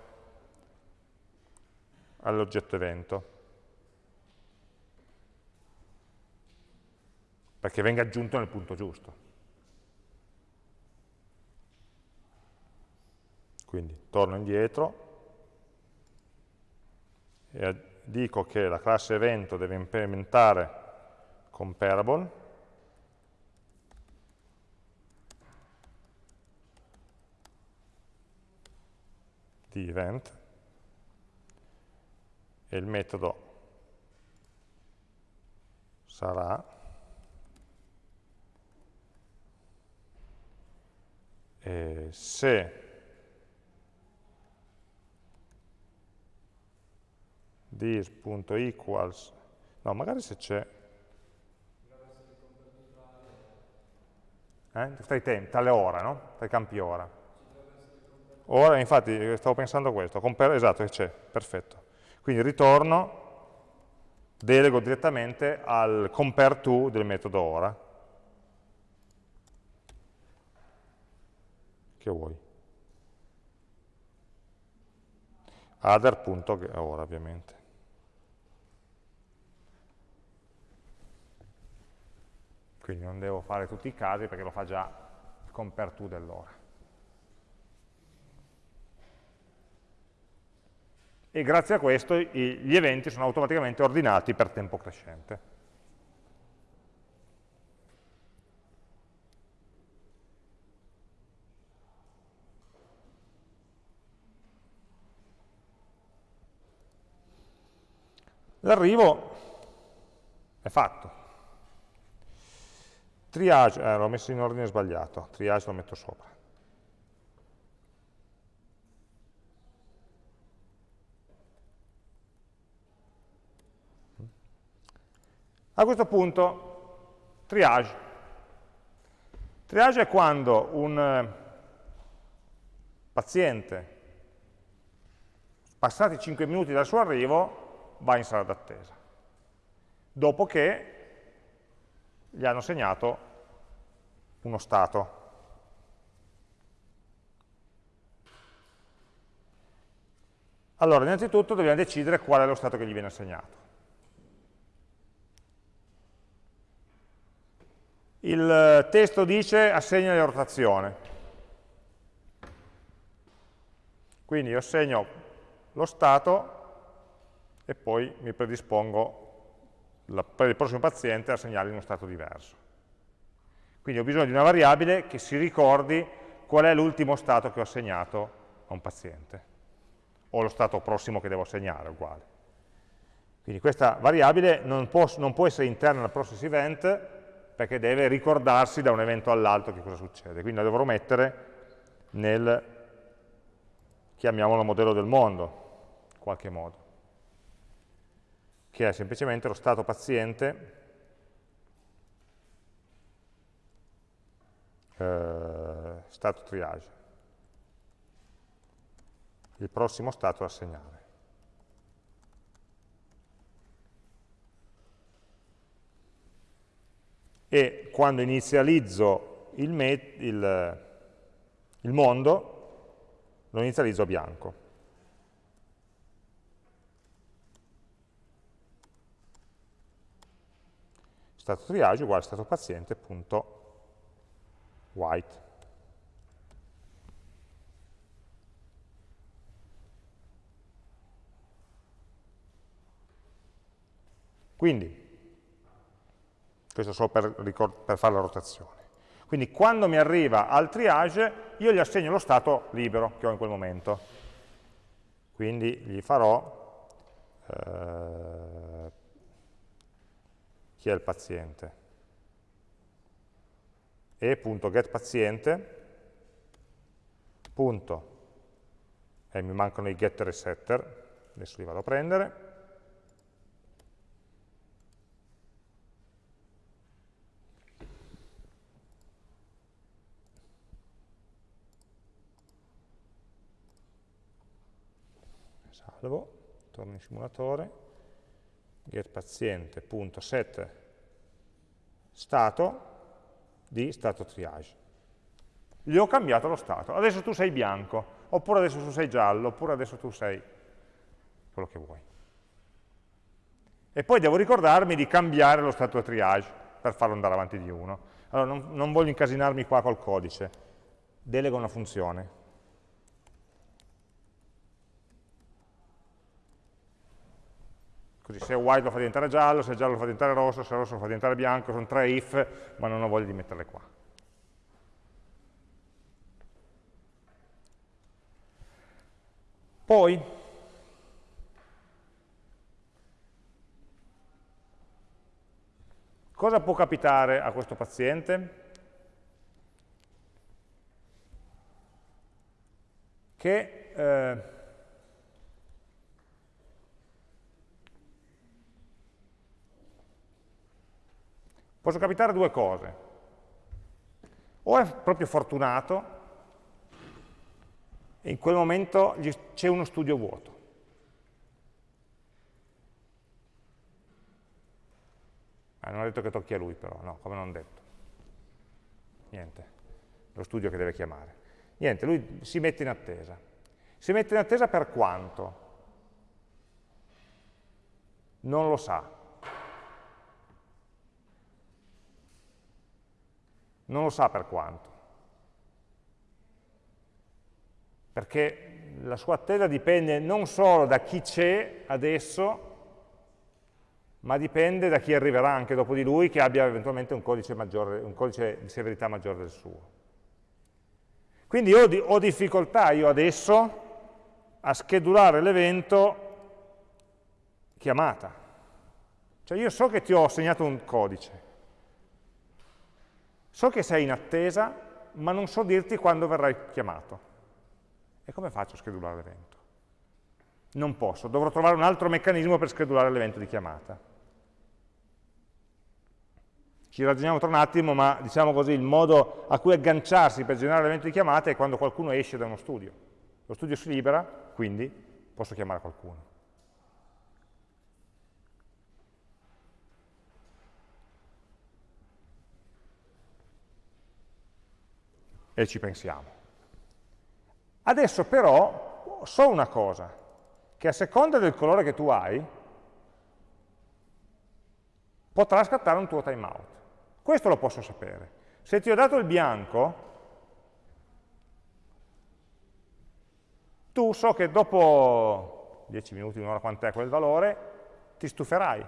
all'oggetto evento. Perché venga aggiunto nel punto giusto. Quindi torno indietro e dico che la classe evento deve implementare comparable di event e il metodo sarà eh, se this.equals no magari se c'è eh? tra i tempi, tra no? tra campi ora Ora, infatti, stavo pensando a questo, esatto, c'è, perfetto. Quindi ritorno, delego direttamente al compare to del metodo ora. Che vuoi? Other.ora, ovviamente. Quindi non devo fare tutti i casi perché lo fa già il compare to dell'ora. E grazie a questo gli eventi sono automaticamente ordinati per tempo crescente. L'arrivo è fatto. Triage, eh, l'ho messo in ordine sbagliato, triage lo metto sopra. A questo punto, triage. Triage è quando un eh, paziente, passati 5 minuti dal suo arrivo, va in sala d'attesa, dopo che gli hanno segnato uno stato. Allora, innanzitutto dobbiamo decidere qual è lo stato che gli viene assegnato. Il testo dice assegna la rotazione. Quindi io assegno lo stato e poi mi predispongo la, per il prossimo paziente a assegnargli uno stato diverso. Quindi ho bisogno di una variabile che si ricordi qual è l'ultimo stato che ho assegnato a un paziente, o lo stato prossimo che devo assegnare, uguale. Quindi questa variabile non può, non può essere interna al process event perché deve ricordarsi da un evento all'altro che cosa succede. Quindi la dovrò mettere nel, chiamiamolo modello del mondo, in qualche modo, che è semplicemente lo stato paziente eh, stato triage. Il prossimo stato da assegnare. E quando inizializzo il, il, il mondo, lo inizializzo bianco. Stato triage uguale stato paziente punto white. Quindi, questo solo per, per fare la rotazione. Quindi quando mi arriva al triage, io gli assegno lo stato libero che ho in quel momento. Quindi gli farò eh, chi è il paziente e.getPaziente punto, e mi mancano i getter e setter, adesso li vado a prendere, salvo, torno in simulatore, getPaziente.set stato di stato triage. Gli ho cambiato lo stato, adesso tu sei bianco, oppure adesso tu sei giallo, oppure adesso tu sei quello che vuoi. E poi devo ricordarmi di cambiare lo stato triage per farlo andare avanti di uno. Allora non, non voglio incasinarmi qua col codice, delego una funzione. Così se white lo fa diventare giallo, se giallo lo fa diventare rosso, se rosso lo fa diventare bianco, sono tre if, ma non ho voglia di metterle qua. Poi, cosa può capitare a questo paziente? Che eh, Possono capitare due cose. O è proprio fortunato e in quel momento c'è uno studio vuoto. Ah, non ha detto che tocchi a lui però, no, come non detto. Niente, lo studio che deve chiamare. Niente, lui si mette in attesa. Si mette in attesa per quanto? Non lo sa. Non lo sa per quanto. Perché la sua attesa dipende non solo da chi c'è adesso, ma dipende da chi arriverà anche dopo di lui che abbia eventualmente un codice, maggiore, un codice di severità maggiore del suo. Quindi ho, di, ho difficoltà io adesso a schedulare l'evento chiamata. Cioè io so che ti ho assegnato un codice, So che sei in attesa, ma non so dirti quando verrai chiamato. E come faccio a schedulare l'evento? Non posso, dovrò trovare un altro meccanismo per schedulare l'evento di chiamata. Ci ragioniamo tra un attimo, ma diciamo così, il modo a cui agganciarsi per generare l'evento di chiamata è quando qualcuno esce da uno studio. Lo studio si libera, quindi posso chiamare qualcuno. E ci pensiamo. Adesso però so una cosa, che a seconda del colore che tu hai, potrà scattare un tuo timeout. Questo lo posso sapere. Se ti ho dato il bianco, tu so che dopo 10 minuti, un'ora quant'è quel valore, ti stuferai.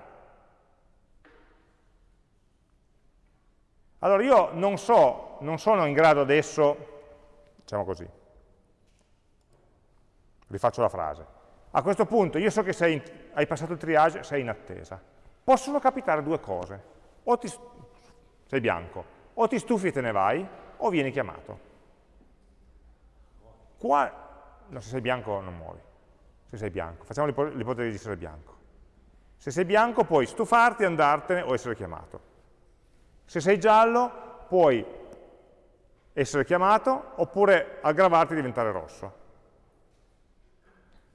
Allora io non so, non sono in grado adesso, diciamo così, rifaccio la frase, a questo punto io so che sei, hai passato il triage, sei in attesa. Possono capitare due cose, o ti, sei bianco, o ti stufi e te ne vai, o vieni chiamato. Qua, no, se sei bianco non muori, se sei bianco, facciamo l'ipotesi di essere bianco. Se sei bianco puoi stufarti, andartene o essere chiamato. Se sei giallo puoi essere chiamato oppure aggravarti e diventare rosso.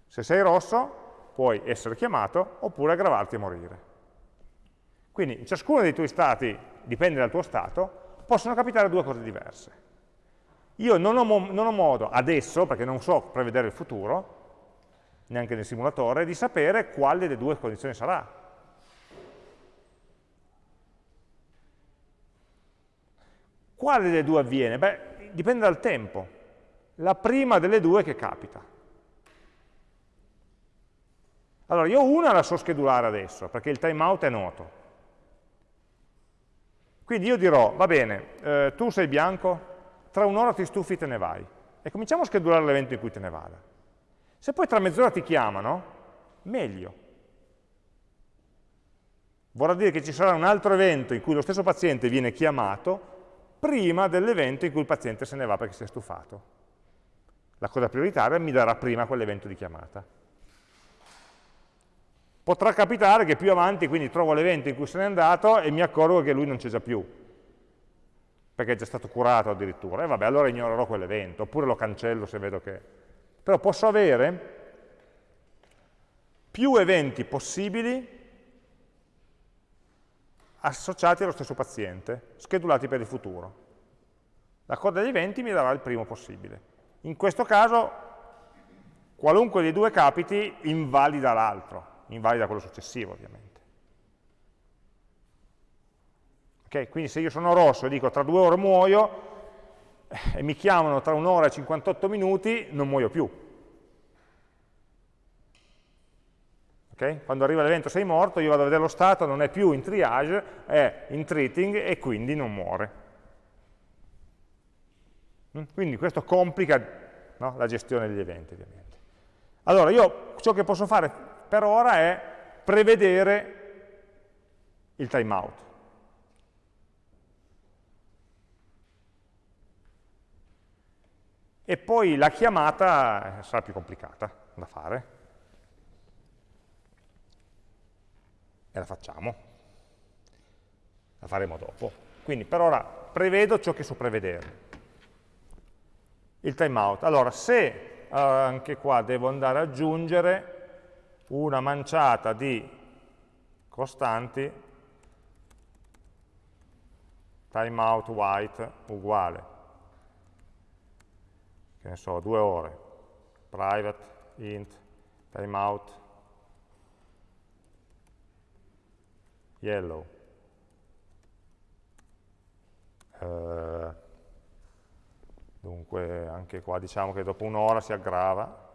Se sei rosso puoi essere chiamato oppure aggravarti e morire. Quindi in ciascuno dei tuoi stati, dipende dal tuo stato, possono capitare due cose diverse. Io non ho, non ho modo adesso, perché non so prevedere il futuro, neanche nel simulatore, di sapere quale delle due condizioni sarà. Quale delle due avviene? Beh, dipende dal tempo. La prima delle due che capita. Allora, io una la so schedulare adesso, perché il timeout è noto. Quindi io dirò, va bene, eh, tu sei bianco, tra un'ora ti stufi e te ne vai. E cominciamo a schedulare l'evento in cui te ne vada. Se poi tra mezz'ora ti chiamano, meglio. Vorrà dire che ci sarà un altro evento in cui lo stesso paziente viene chiamato prima dell'evento in cui il paziente se ne va perché si è stufato. La cosa prioritaria mi darà prima quell'evento di chiamata. Potrà capitare che più avanti quindi trovo l'evento in cui se n'è andato e mi accorgo che lui non c'è già più, perché è già stato curato addirittura. E vabbè, allora ignorerò quell'evento, oppure lo cancello se vedo che però posso avere più eventi possibili associati allo stesso paziente, schedulati per il futuro. La coda degli eventi mi darà il primo possibile. In questo caso, qualunque dei due capiti invalida l'altro, invalida quello successivo ovviamente. Okay? Quindi se io sono rosso e dico tra due ore muoio, e mi chiamano tra un'ora e 58 minuti, non muoio più. Okay? Quando arriva l'evento sei morto, io vado a vedere lo stato, non è più in triage, è in treating e quindi non muore. Mm? Quindi questo complica no, la gestione degli eventi, ovviamente. Allora, io ciò che posso fare per ora è prevedere il timeout. e poi la chiamata eh, sarà più complicata da fare. E la facciamo. La faremo dopo. Quindi per ora prevedo ciò che so prevedere. Il timeout. Allora, se eh, anche qua devo andare ad aggiungere una manciata di costanti timeout white uguale che ne so, due ore, private, int, timeout, yellow. Uh, dunque anche qua diciamo che dopo un'ora si aggrava.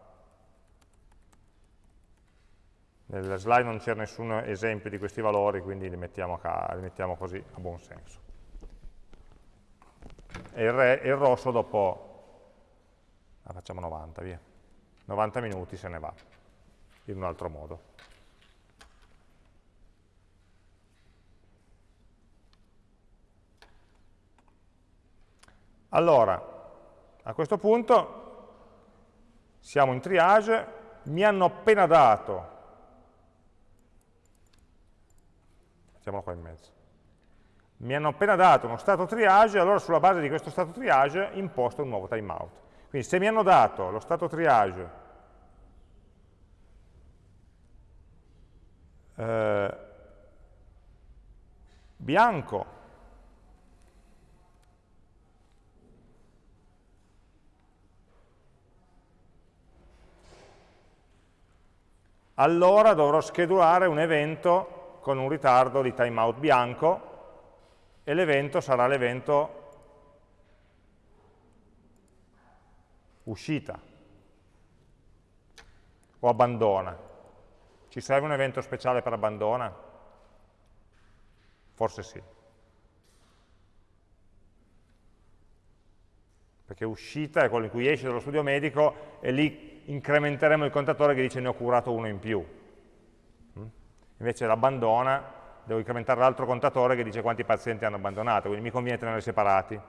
Nella slide non c'era nessun esempio di questi valori, quindi li mettiamo, li mettiamo così a buon senso. E il, re, il rosso dopo ah, facciamo 90, via. 90 minuti se ne va, in un altro modo. Allora, a questo punto siamo in triage, mi hanno appena dato, mettiamolo qua in mezzo, mi hanno appena dato uno stato triage, allora sulla base di questo stato triage imposto un nuovo timeout. Quindi se mi hanno dato lo stato triage eh, bianco allora dovrò schedulare un evento con un ritardo di timeout bianco e l'evento sarà l'evento uscita o abbandona. Ci serve un evento speciale per abbandona? Forse sì. Perché uscita è quello in cui esce dallo studio medico e lì incrementeremo il contatore che dice ne ho curato uno in più. Mm? Invece l'abbandona, devo incrementare l'altro contatore che dice quanti pazienti hanno abbandonato, quindi mi conviene tenerli separati.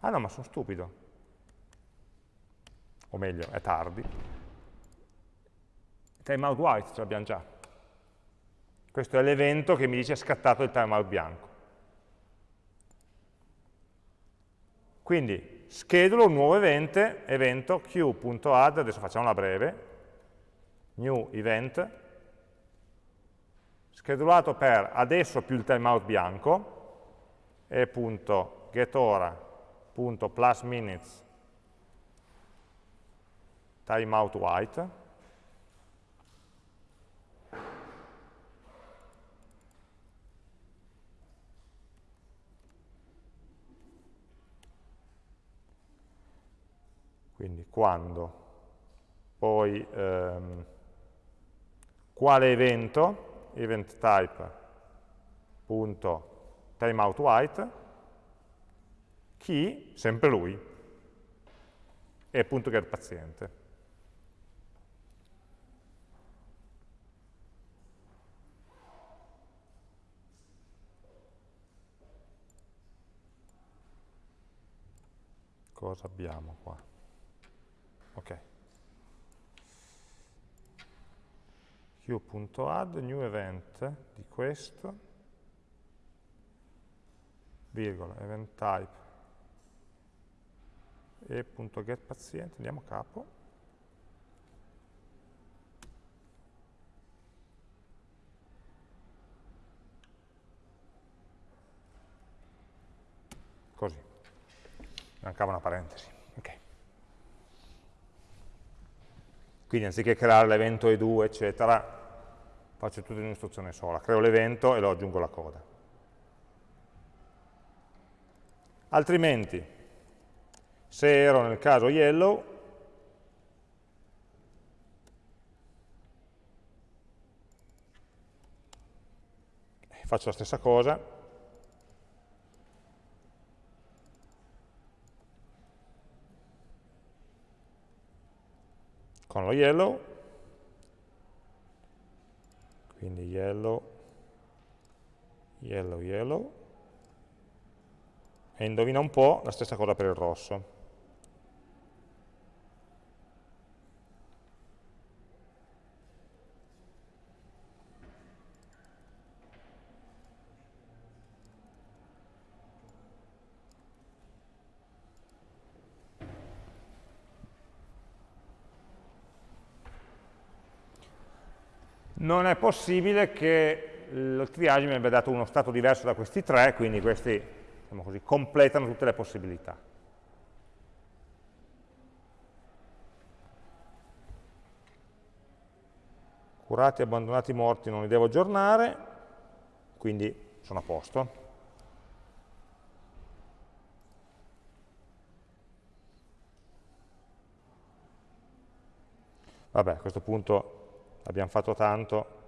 Ah no, ma sono stupido. O meglio, è tardi. Timeout white ce l'abbiamo già. Questo è l'evento che mi dice scattato il timeout bianco. Quindi schedulo un nuovo evento, evento q.add, adesso facciamola breve, new event, schedulato per adesso più il timeout bianco, e.getOra punto plus minutes timeout white quindi quando poi ehm, quale evento event type punto timeout white chi? Sempre lui. E appunto get paziente. Cosa abbiamo qua? Ok. q.add new event di questo, virgola, event type e.getPaziente, andiamo a capo. Così. Mancava una parentesi. Quindi anziché creare l'evento E2, eccetera, faccio tutto in un'istruzione sola. Creo l'evento e lo aggiungo alla coda. Altrimenti, se ero nel caso yellow, faccio la stessa cosa, con lo yellow, quindi yellow, yellow, yellow, e indovina un po' la stessa cosa per il rosso. Non è possibile che il triage mi abbia dato uno stato diverso da questi tre, quindi questi diciamo così, completano tutte le possibilità. Curati, abbandonati, morti non li devo aggiornare, quindi sono a posto. Vabbè, a questo punto abbiamo fatto tanto,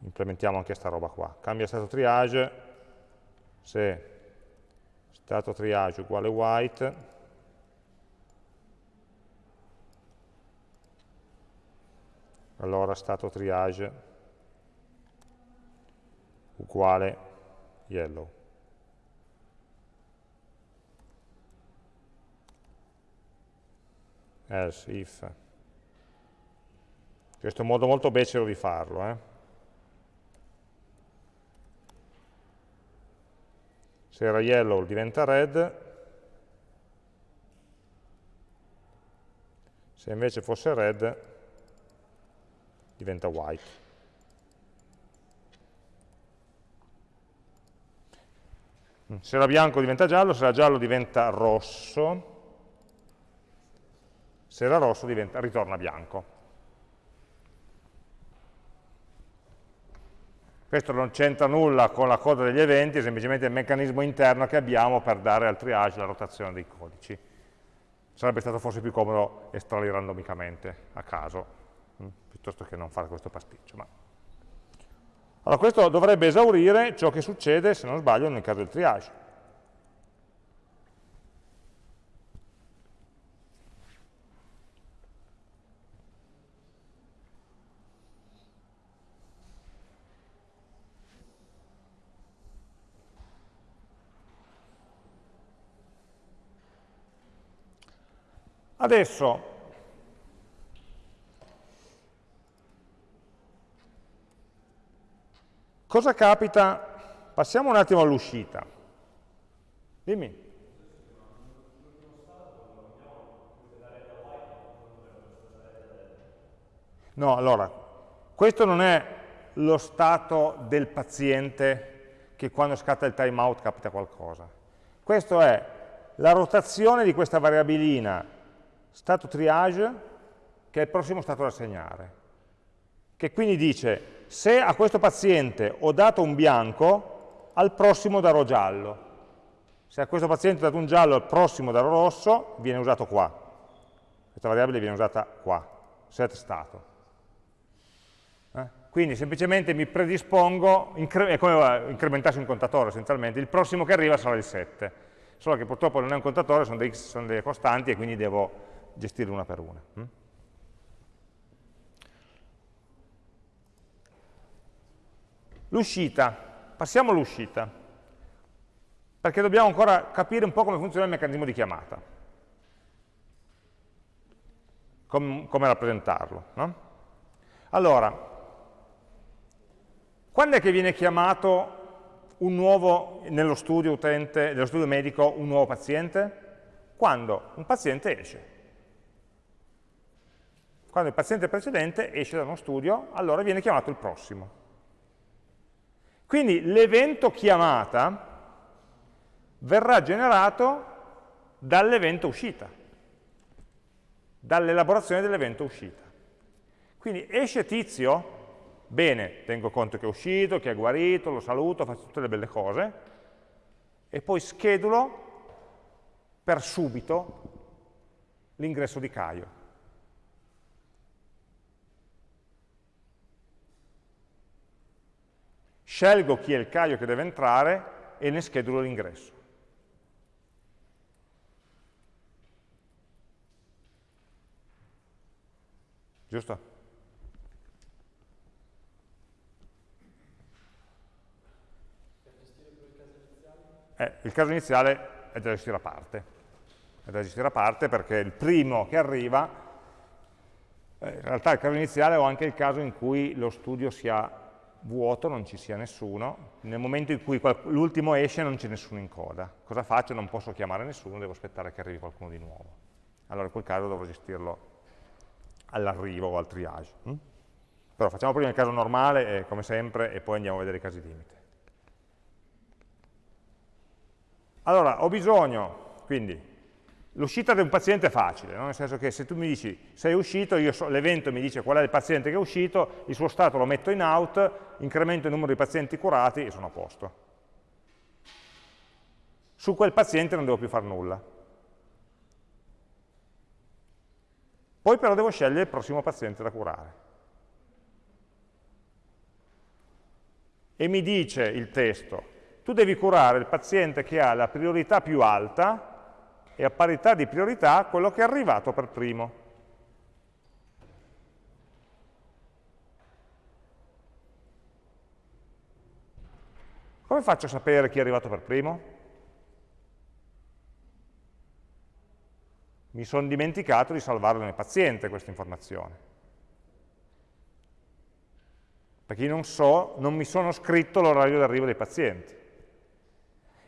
implementiamo anche questa roba qua. Cambia stato triage, se stato triage uguale white, allora stato triage uguale yellow. else if questo è un modo molto becero di farlo. Eh? Se era yellow diventa red, se invece fosse red diventa white. Se era bianco diventa giallo, se era giallo diventa rosso, se era rosso diventa, ritorna bianco. Questo non c'entra nulla con la coda degli eventi, è semplicemente il meccanismo interno che abbiamo per dare al triage la rotazione dei codici. Sarebbe stato forse più comodo estrarli randomicamente, a caso, hm, piuttosto che non fare questo pasticcio. Ma... Allora questo dovrebbe esaurire ciò che succede, se non sbaglio, nel caso del triage. Adesso, cosa capita? Passiamo un attimo all'uscita. Dimmi. No, allora, questo non è lo stato del paziente che quando scatta il timeout capita qualcosa. Questo è la rotazione di questa variabilina stato triage, che è il prossimo stato da segnare, che quindi dice se a questo paziente ho dato un bianco, al prossimo darò giallo. Se a questo paziente ho dato un giallo, al prossimo darò rosso, viene usato qua. Questa variabile viene usata qua, set stato. Eh? Quindi semplicemente mi predispongo, è come incrementarsi un contatore essenzialmente, il prossimo che arriva sarà il 7. Solo che purtroppo non è un contatore, sono, dei, sono delle costanti e quindi devo gestirle una per una. Mm? L'uscita, passiamo all'uscita, perché dobbiamo ancora capire un po' come funziona il meccanismo di chiamata, Com come rappresentarlo. No? Allora, quando è che viene chiamato nuovo, nello studio utente, nello studio medico, un nuovo paziente? Quando un paziente esce. Quando il paziente precedente esce da uno studio, allora viene chiamato il prossimo. Quindi l'evento chiamata verrà generato dall'evento uscita, dall'elaborazione dell'evento uscita. Quindi esce tizio, bene, tengo conto che è uscito, che è guarito, lo saluto, faccio tutte le belle cose, e poi schedulo per subito l'ingresso di Caio. Scelgo chi è il Caio che deve entrare e ne schedulo l'ingresso. Giusto? Eh, il caso iniziale è da gestire a parte. È da gestire a parte perché il primo che arriva, eh, in realtà il caso iniziale ho anche il caso in cui lo studio sia vuoto, non ci sia nessuno, nel momento in cui l'ultimo esce non c'è nessuno in coda. Cosa faccio? Non posso chiamare nessuno, devo aspettare che arrivi qualcuno di nuovo. Allora in quel caso dovrò gestirlo all'arrivo o al triage. Hm? Però facciamo prima il caso normale, eh, come sempre, e poi andiamo a vedere i casi limite. Allora, ho bisogno, quindi, L'uscita di un paziente è facile, no? nel senso che se tu mi dici sei uscito, so, l'evento mi dice qual è il paziente che è uscito, il suo stato lo metto in out, incremento il numero di pazienti curati e sono a posto. Su quel paziente non devo più fare nulla. Poi però devo scegliere il prossimo paziente da curare. E mi dice il testo, tu devi curare il paziente che ha la priorità più alta e a parità di priorità quello che è arrivato per primo. Come faccio a sapere chi è arrivato per primo? Mi sono dimenticato di salvarlo nel paziente questa informazione. Perché non so, non mi sono scritto l'orario d'arrivo dei pazienti.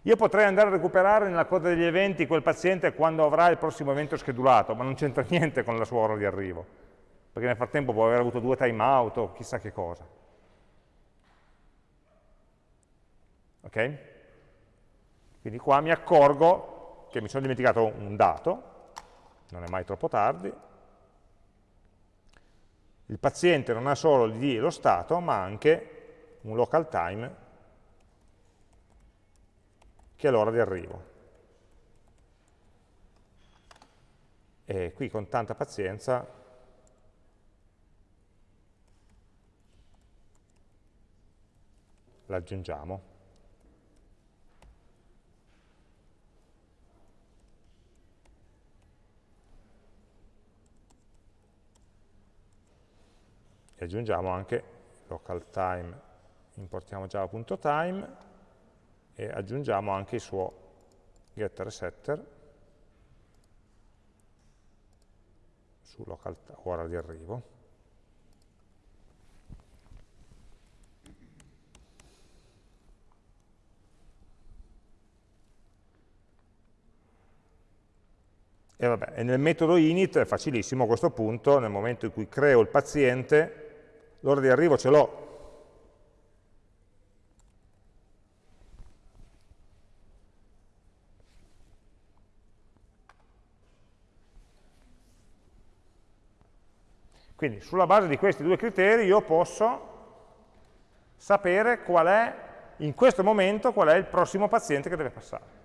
Io potrei andare a recuperare nella coda degli eventi quel paziente quando avrà il prossimo evento schedulato, ma non c'entra niente con la sua ora di arrivo, perché nel frattempo può aver avuto due timeout o chissà che cosa. Ok? Quindi qua mi accorgo che mi sono dimenticato un dato, non è mai troppo tardi, il paziente non ha solo l'id e lo stato, ma anche un local time che è l'ora di arrivo. E qui con tanta pazienza l'aggiungiamo. E aggiungiamo anche local time, importiamo java.time e aggiungiamo anche il suo getter setter su local ora di arrivo. E, vabbè, e nel metodo init è facilissimo a questo punto, nel momento in cui creo il paziente, l'ora di arrivo ce l'ho. Quindi sulla base di questi due criteri io posso sapere qual è, in questo momento, qual è il prossimo paziente che deve passare.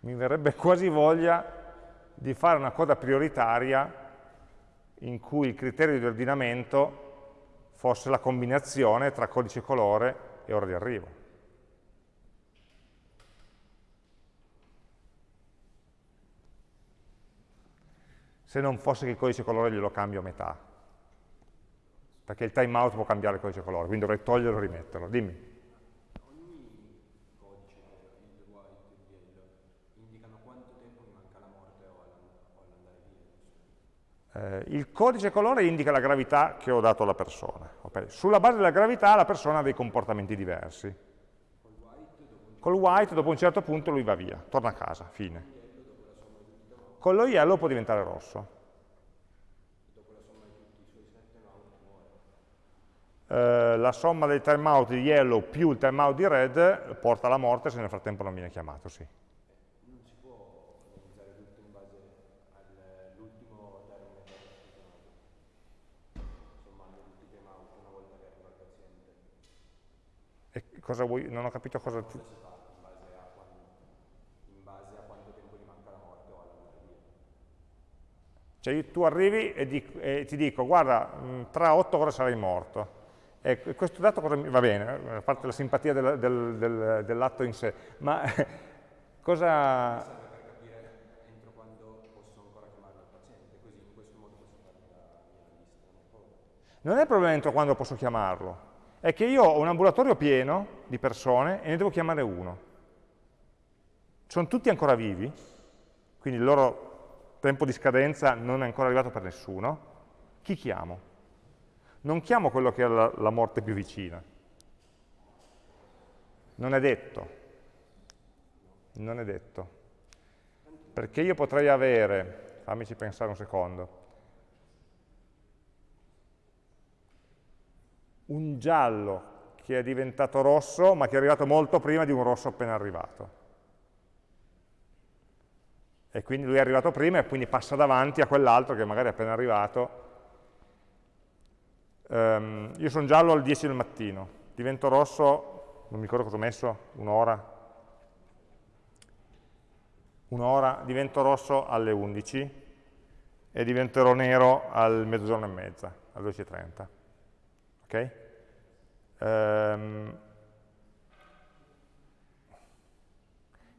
mi verrebbe quasi voglia di fare una coda prioritaria in cui il criterio di ordinamento fosse la combinazione tra codice colore e ora di arrivo. Se non fosse che il codice colore glielo cambio a metà, perché il timeout può cambiare il codice colore, quindi dovrei toglierlo e rimetterlo. Dimmi. Eh, il codice colore indica la gravità che ho dato alla persona. Okay. Sulla base della gravità la persona ha dei comportamenti diversi. Col white dopo un certo punto lui va via, torna a casa, fine. Con lo yellow può diventare rosso. Eh, la somma del timeout di yellow più il timeout di red porta alla morte se nel frattempo non viene chiamato, sì. Cosa vuoi? Non ho capito cosa... Ti... Cioè tu arrivi e, di, e, ti dico, guarda, mm, tra 8 ore sarai morto. E questo dato cosa, va bene, eh, a parte la simpatia del, del, del, dell'atto in sé, ma cosa... Non è il problema entro quando posso chiamarlo, è che io ho un ambulatorio pieno di persone e ne devo chiamare uno. Sono tutti ancora vivi, quindi il loro tempo di scadenza non è ancora arrivato per nessuno. Chi chiamo? Non chiamo quello che ha la, la morte più vicina. Non è detto. Non è detto. Perché io potrei avere, fammici pensare un secondo, un giallo che è diventato rosso, ma che è arrivato molto prima di un rosso appena arrivato. E quindi lui è arrivato prima e quindi passa davanti a quell'altro che magari è appena arrivato. Um, io sono giallo alle 10 del mattino, divento rosso, non mi ricordo cosa ho messo, un'ora, un'ora, divento rosso alle 11 e diventerò nero al mezzogiorno e mezza, alle 12.30. Ok? Um,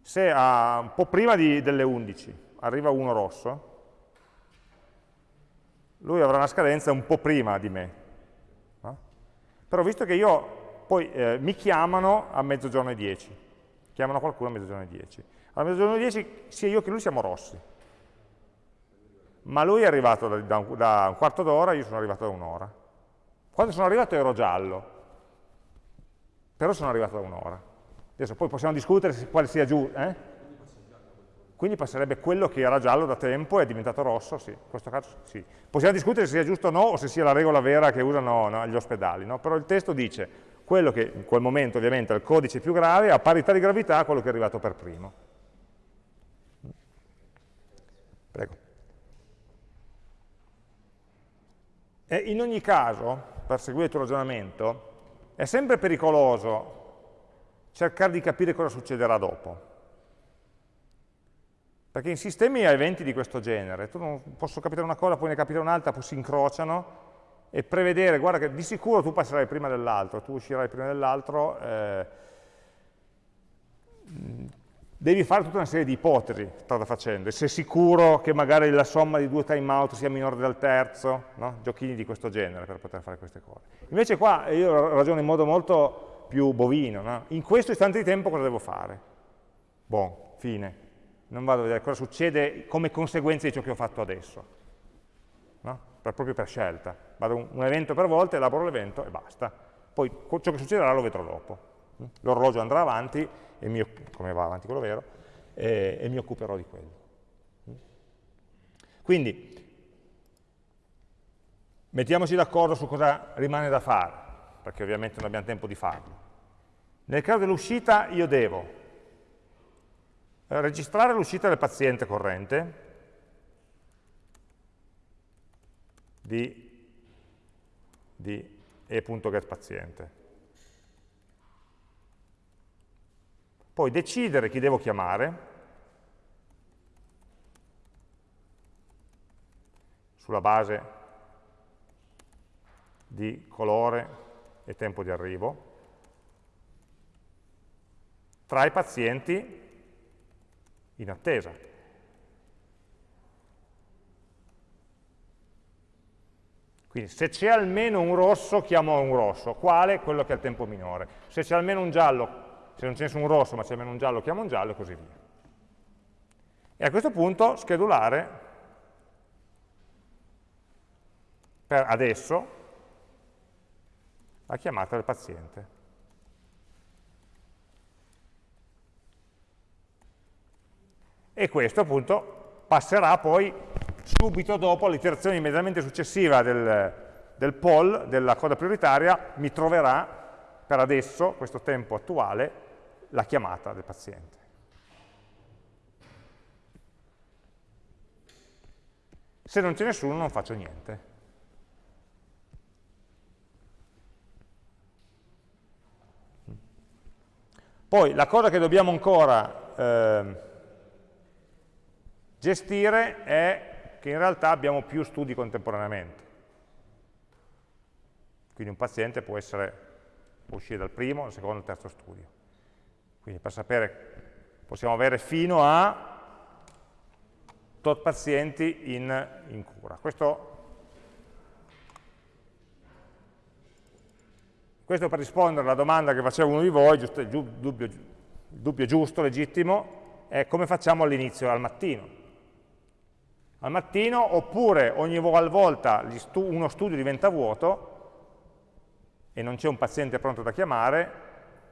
se a, un po' prima di, delle 11 arriva uno rosso, lui avrà una scadenza un po' prima di me. No? Però visto che io, poi eh, mi chiamano a mezzogiorno e 10, chiamano qualcuno a mezzogiorno e 10. A mezzogiorno e 10 sia io che lui siamo rossi. Ma lui è arrivato da, da, da un quarto d'ora, io sono arrivato da un'ora. Quando sono arrivato ero giallo, però sono arrivato da un'ora. Adesso poi possiamo discutere quale sia giusto. Eh? Quindi passerebbe quello che era giallo da tempo e è diventato rosso, sì, in questo caso sì. Possiamo discutere se sia giusto o no, o se sia la regola vera che usano no, gli ospedali, no? però il testo dice quello che in quel momento ovviamente è il codice più grave, a parità di gravità quello che è arrivato per primo. Prego. E in ogni caso, per seguire il tuo ragionamento, è sempre pericoloso cercare di capire cosa succederà dopo. Perché in sistemi a eventi di questo genere, tu non posso capire una cosa, poi ne capire un'altra, poi si incrociano, e prevedere, guarda che di sicuro tu passerai prima dell'altro, tu uscirai prima dell'altro, eh, devi fare tutta una serie di ipotesi strada facendo, e sei sicuro che magari la somma di due timeout sia minore del terzo, no? giochini di questo genere per poter fare queste cose. Invece qua io ragiono in modo molto più bovino, no? in questo istante di tempo cosa devo fare? Buon, fine non vado a vedere cosa succede come conseguenza di ciò che ho fatto adesso, no? per, proprio per scelta. Vado un, un evento per volta, elaboro l'evento e basta. Poi ciò che succederà lo vedrò dopo. L'orologio andrà avanti, mi, come va avanti quello vero, e, e mi occuperò di quello. Quindi, mettiamoci d'accordo su cosa rimane da fare, perché ovviamente non abbiamo tempo di farlo. Nel caso dell'uscita io devo registrare l'uscita del paziente corrente di, di e.getPaziente. Poi decidere chi devo chiamare, sulla base di colore e tempo di arrivo, tra i pazienti in attesa. Quindi se c'è almeno un rosso, chiamo un rosso. Quale? Quello che ha il tempo minore. Se c'è almeno un giallo, se non c'è nessun rosso, ma c'è almeno un giallo, chiamo un giallo e così via. E a questo punto schedulare per adesso la chiamata del paziente. e questo appunto passerà poi subito dopo l'iterazione immediatamente successiva del, del poll, della coda prioritaria, mi troverà per adesso, questo tempo attuale, la chiamata del paziente. Se non c'è nessuno non faccio niente. Poi la cosa che dobbiamo ancora eh, Gestire è che in realtà abbiamo più studi contemporaneamente. Quindi un paziente può, essere, può uscire dal primo, dal secondo, dal terzo studio. Quindi per sapere, possiamo avere fino a tot pazienti in, in cura. Questo, questo, per rispondere alla domanda che faceva uno di voi, giusto, dubbio, dubbio giusto, legittimo, è come facciamo all'inizio, al mattino al mattino, oppure ogni volta uno studio diventa vuoto e non c'è un paziente pronto da chiamare,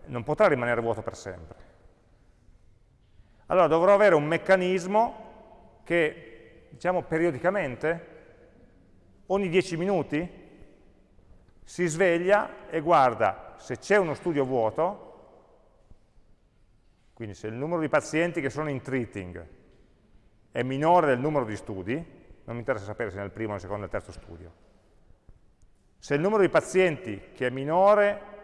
non potrà rimanere vuoto per sempre. Allora dovrò avere un meccanismo che, diciamo, periodicamente, ogni 10 minuti, si sveglia e guarda se c'è uno studio vuoto, quindi se il numero di pazienti che sono in treating è minore del numero di studi, non mi interessa sapere se nel primo, nel secondo, nel terzo studio. Se il numero di pazienti che è minore,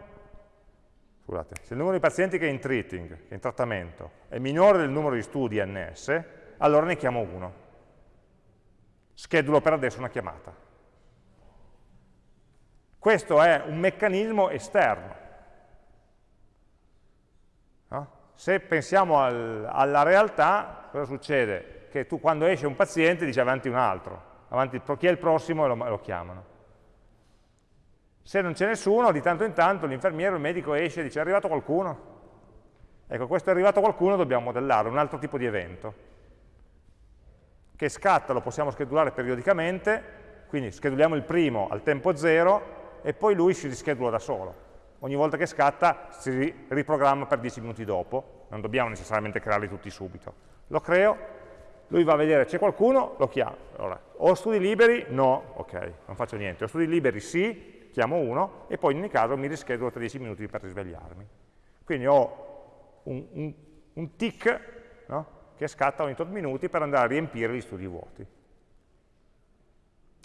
scusate, se il numero di pazienti che è in treating, in trattamento, è minore del numero di studi NS, allora ne chiamo uno. Schedulo per adesso una chiamata. Questo è un meccanismo esterno. No? Se pensiamo al, alla realtà, cosa succede? che tu quando esce un paziente dici avanti un altro, avanti, chi è il prossimo e lo, lo chiamano. Se non c'è nessuno, di tanto in tanto l'infermiere, il medico esce e dice è arrivato qualcuno. Ecco, questo è arrivato qualcuno dobbiamo modellare, un altro tipo di evento. Che scatta lo possiamo schedulare periodicamente, quindi scheduliamo il primo al tempo zero e poi lui si rischedula da solo. Ogni volta che scatta si riprogramma per 10 minuti dopo, non dobbiamo necessariamente crearli tutti subito. Lo creo, lui va a vedere c'è qualcuno, lo chiama. Allora, ho studi liberi? No, ok, non faccio niente. Ho studi liberi? Sì, chiamo 1 e poi in ogni caso mi rischedulo tra 10 minuti per risvegliarmi. Quindi ho un, un, un tick no? che scatta ogni tot minuti per andare a riempire gli studi vuoti.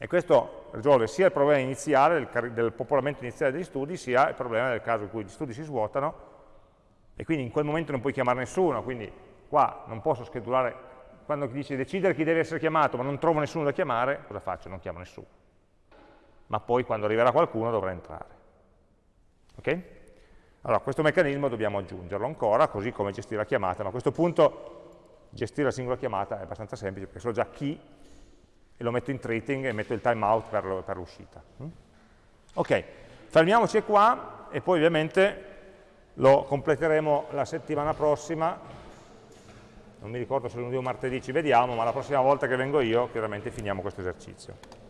E questo risolve sia il problema iniziale del, del, popolamento iniziale degli studi, sia il problema del caso in cui gli studi si svuotano e quindi in quel momento non puoi chiamare nessuno, quindi qua non posso schedulare, quando dici decidere chi deve essere chiamato ma non trovo nessuno da chiamare, cosa faccio? Non chiamo nessuno. Ma poi quando arriverà qualcuno dovrà entrare. Ok? Allora, questo meccanismo dobbiamo aggiungerlo ancora, così come gestire la chiamata, ma a questo punto gestire la singola chiamata è abbastanza semplice, perché so già chi e lo metto in treating e metto il timeout per l'uscita. Mm? Ok, fermiamoci qua e poi ovviamente lo completeremo la settimana prossima, non mi ricordo se lunedì o martedì ci vediamo, ma la prossima volta che vengo io chiaramente finiamo questo esercizio.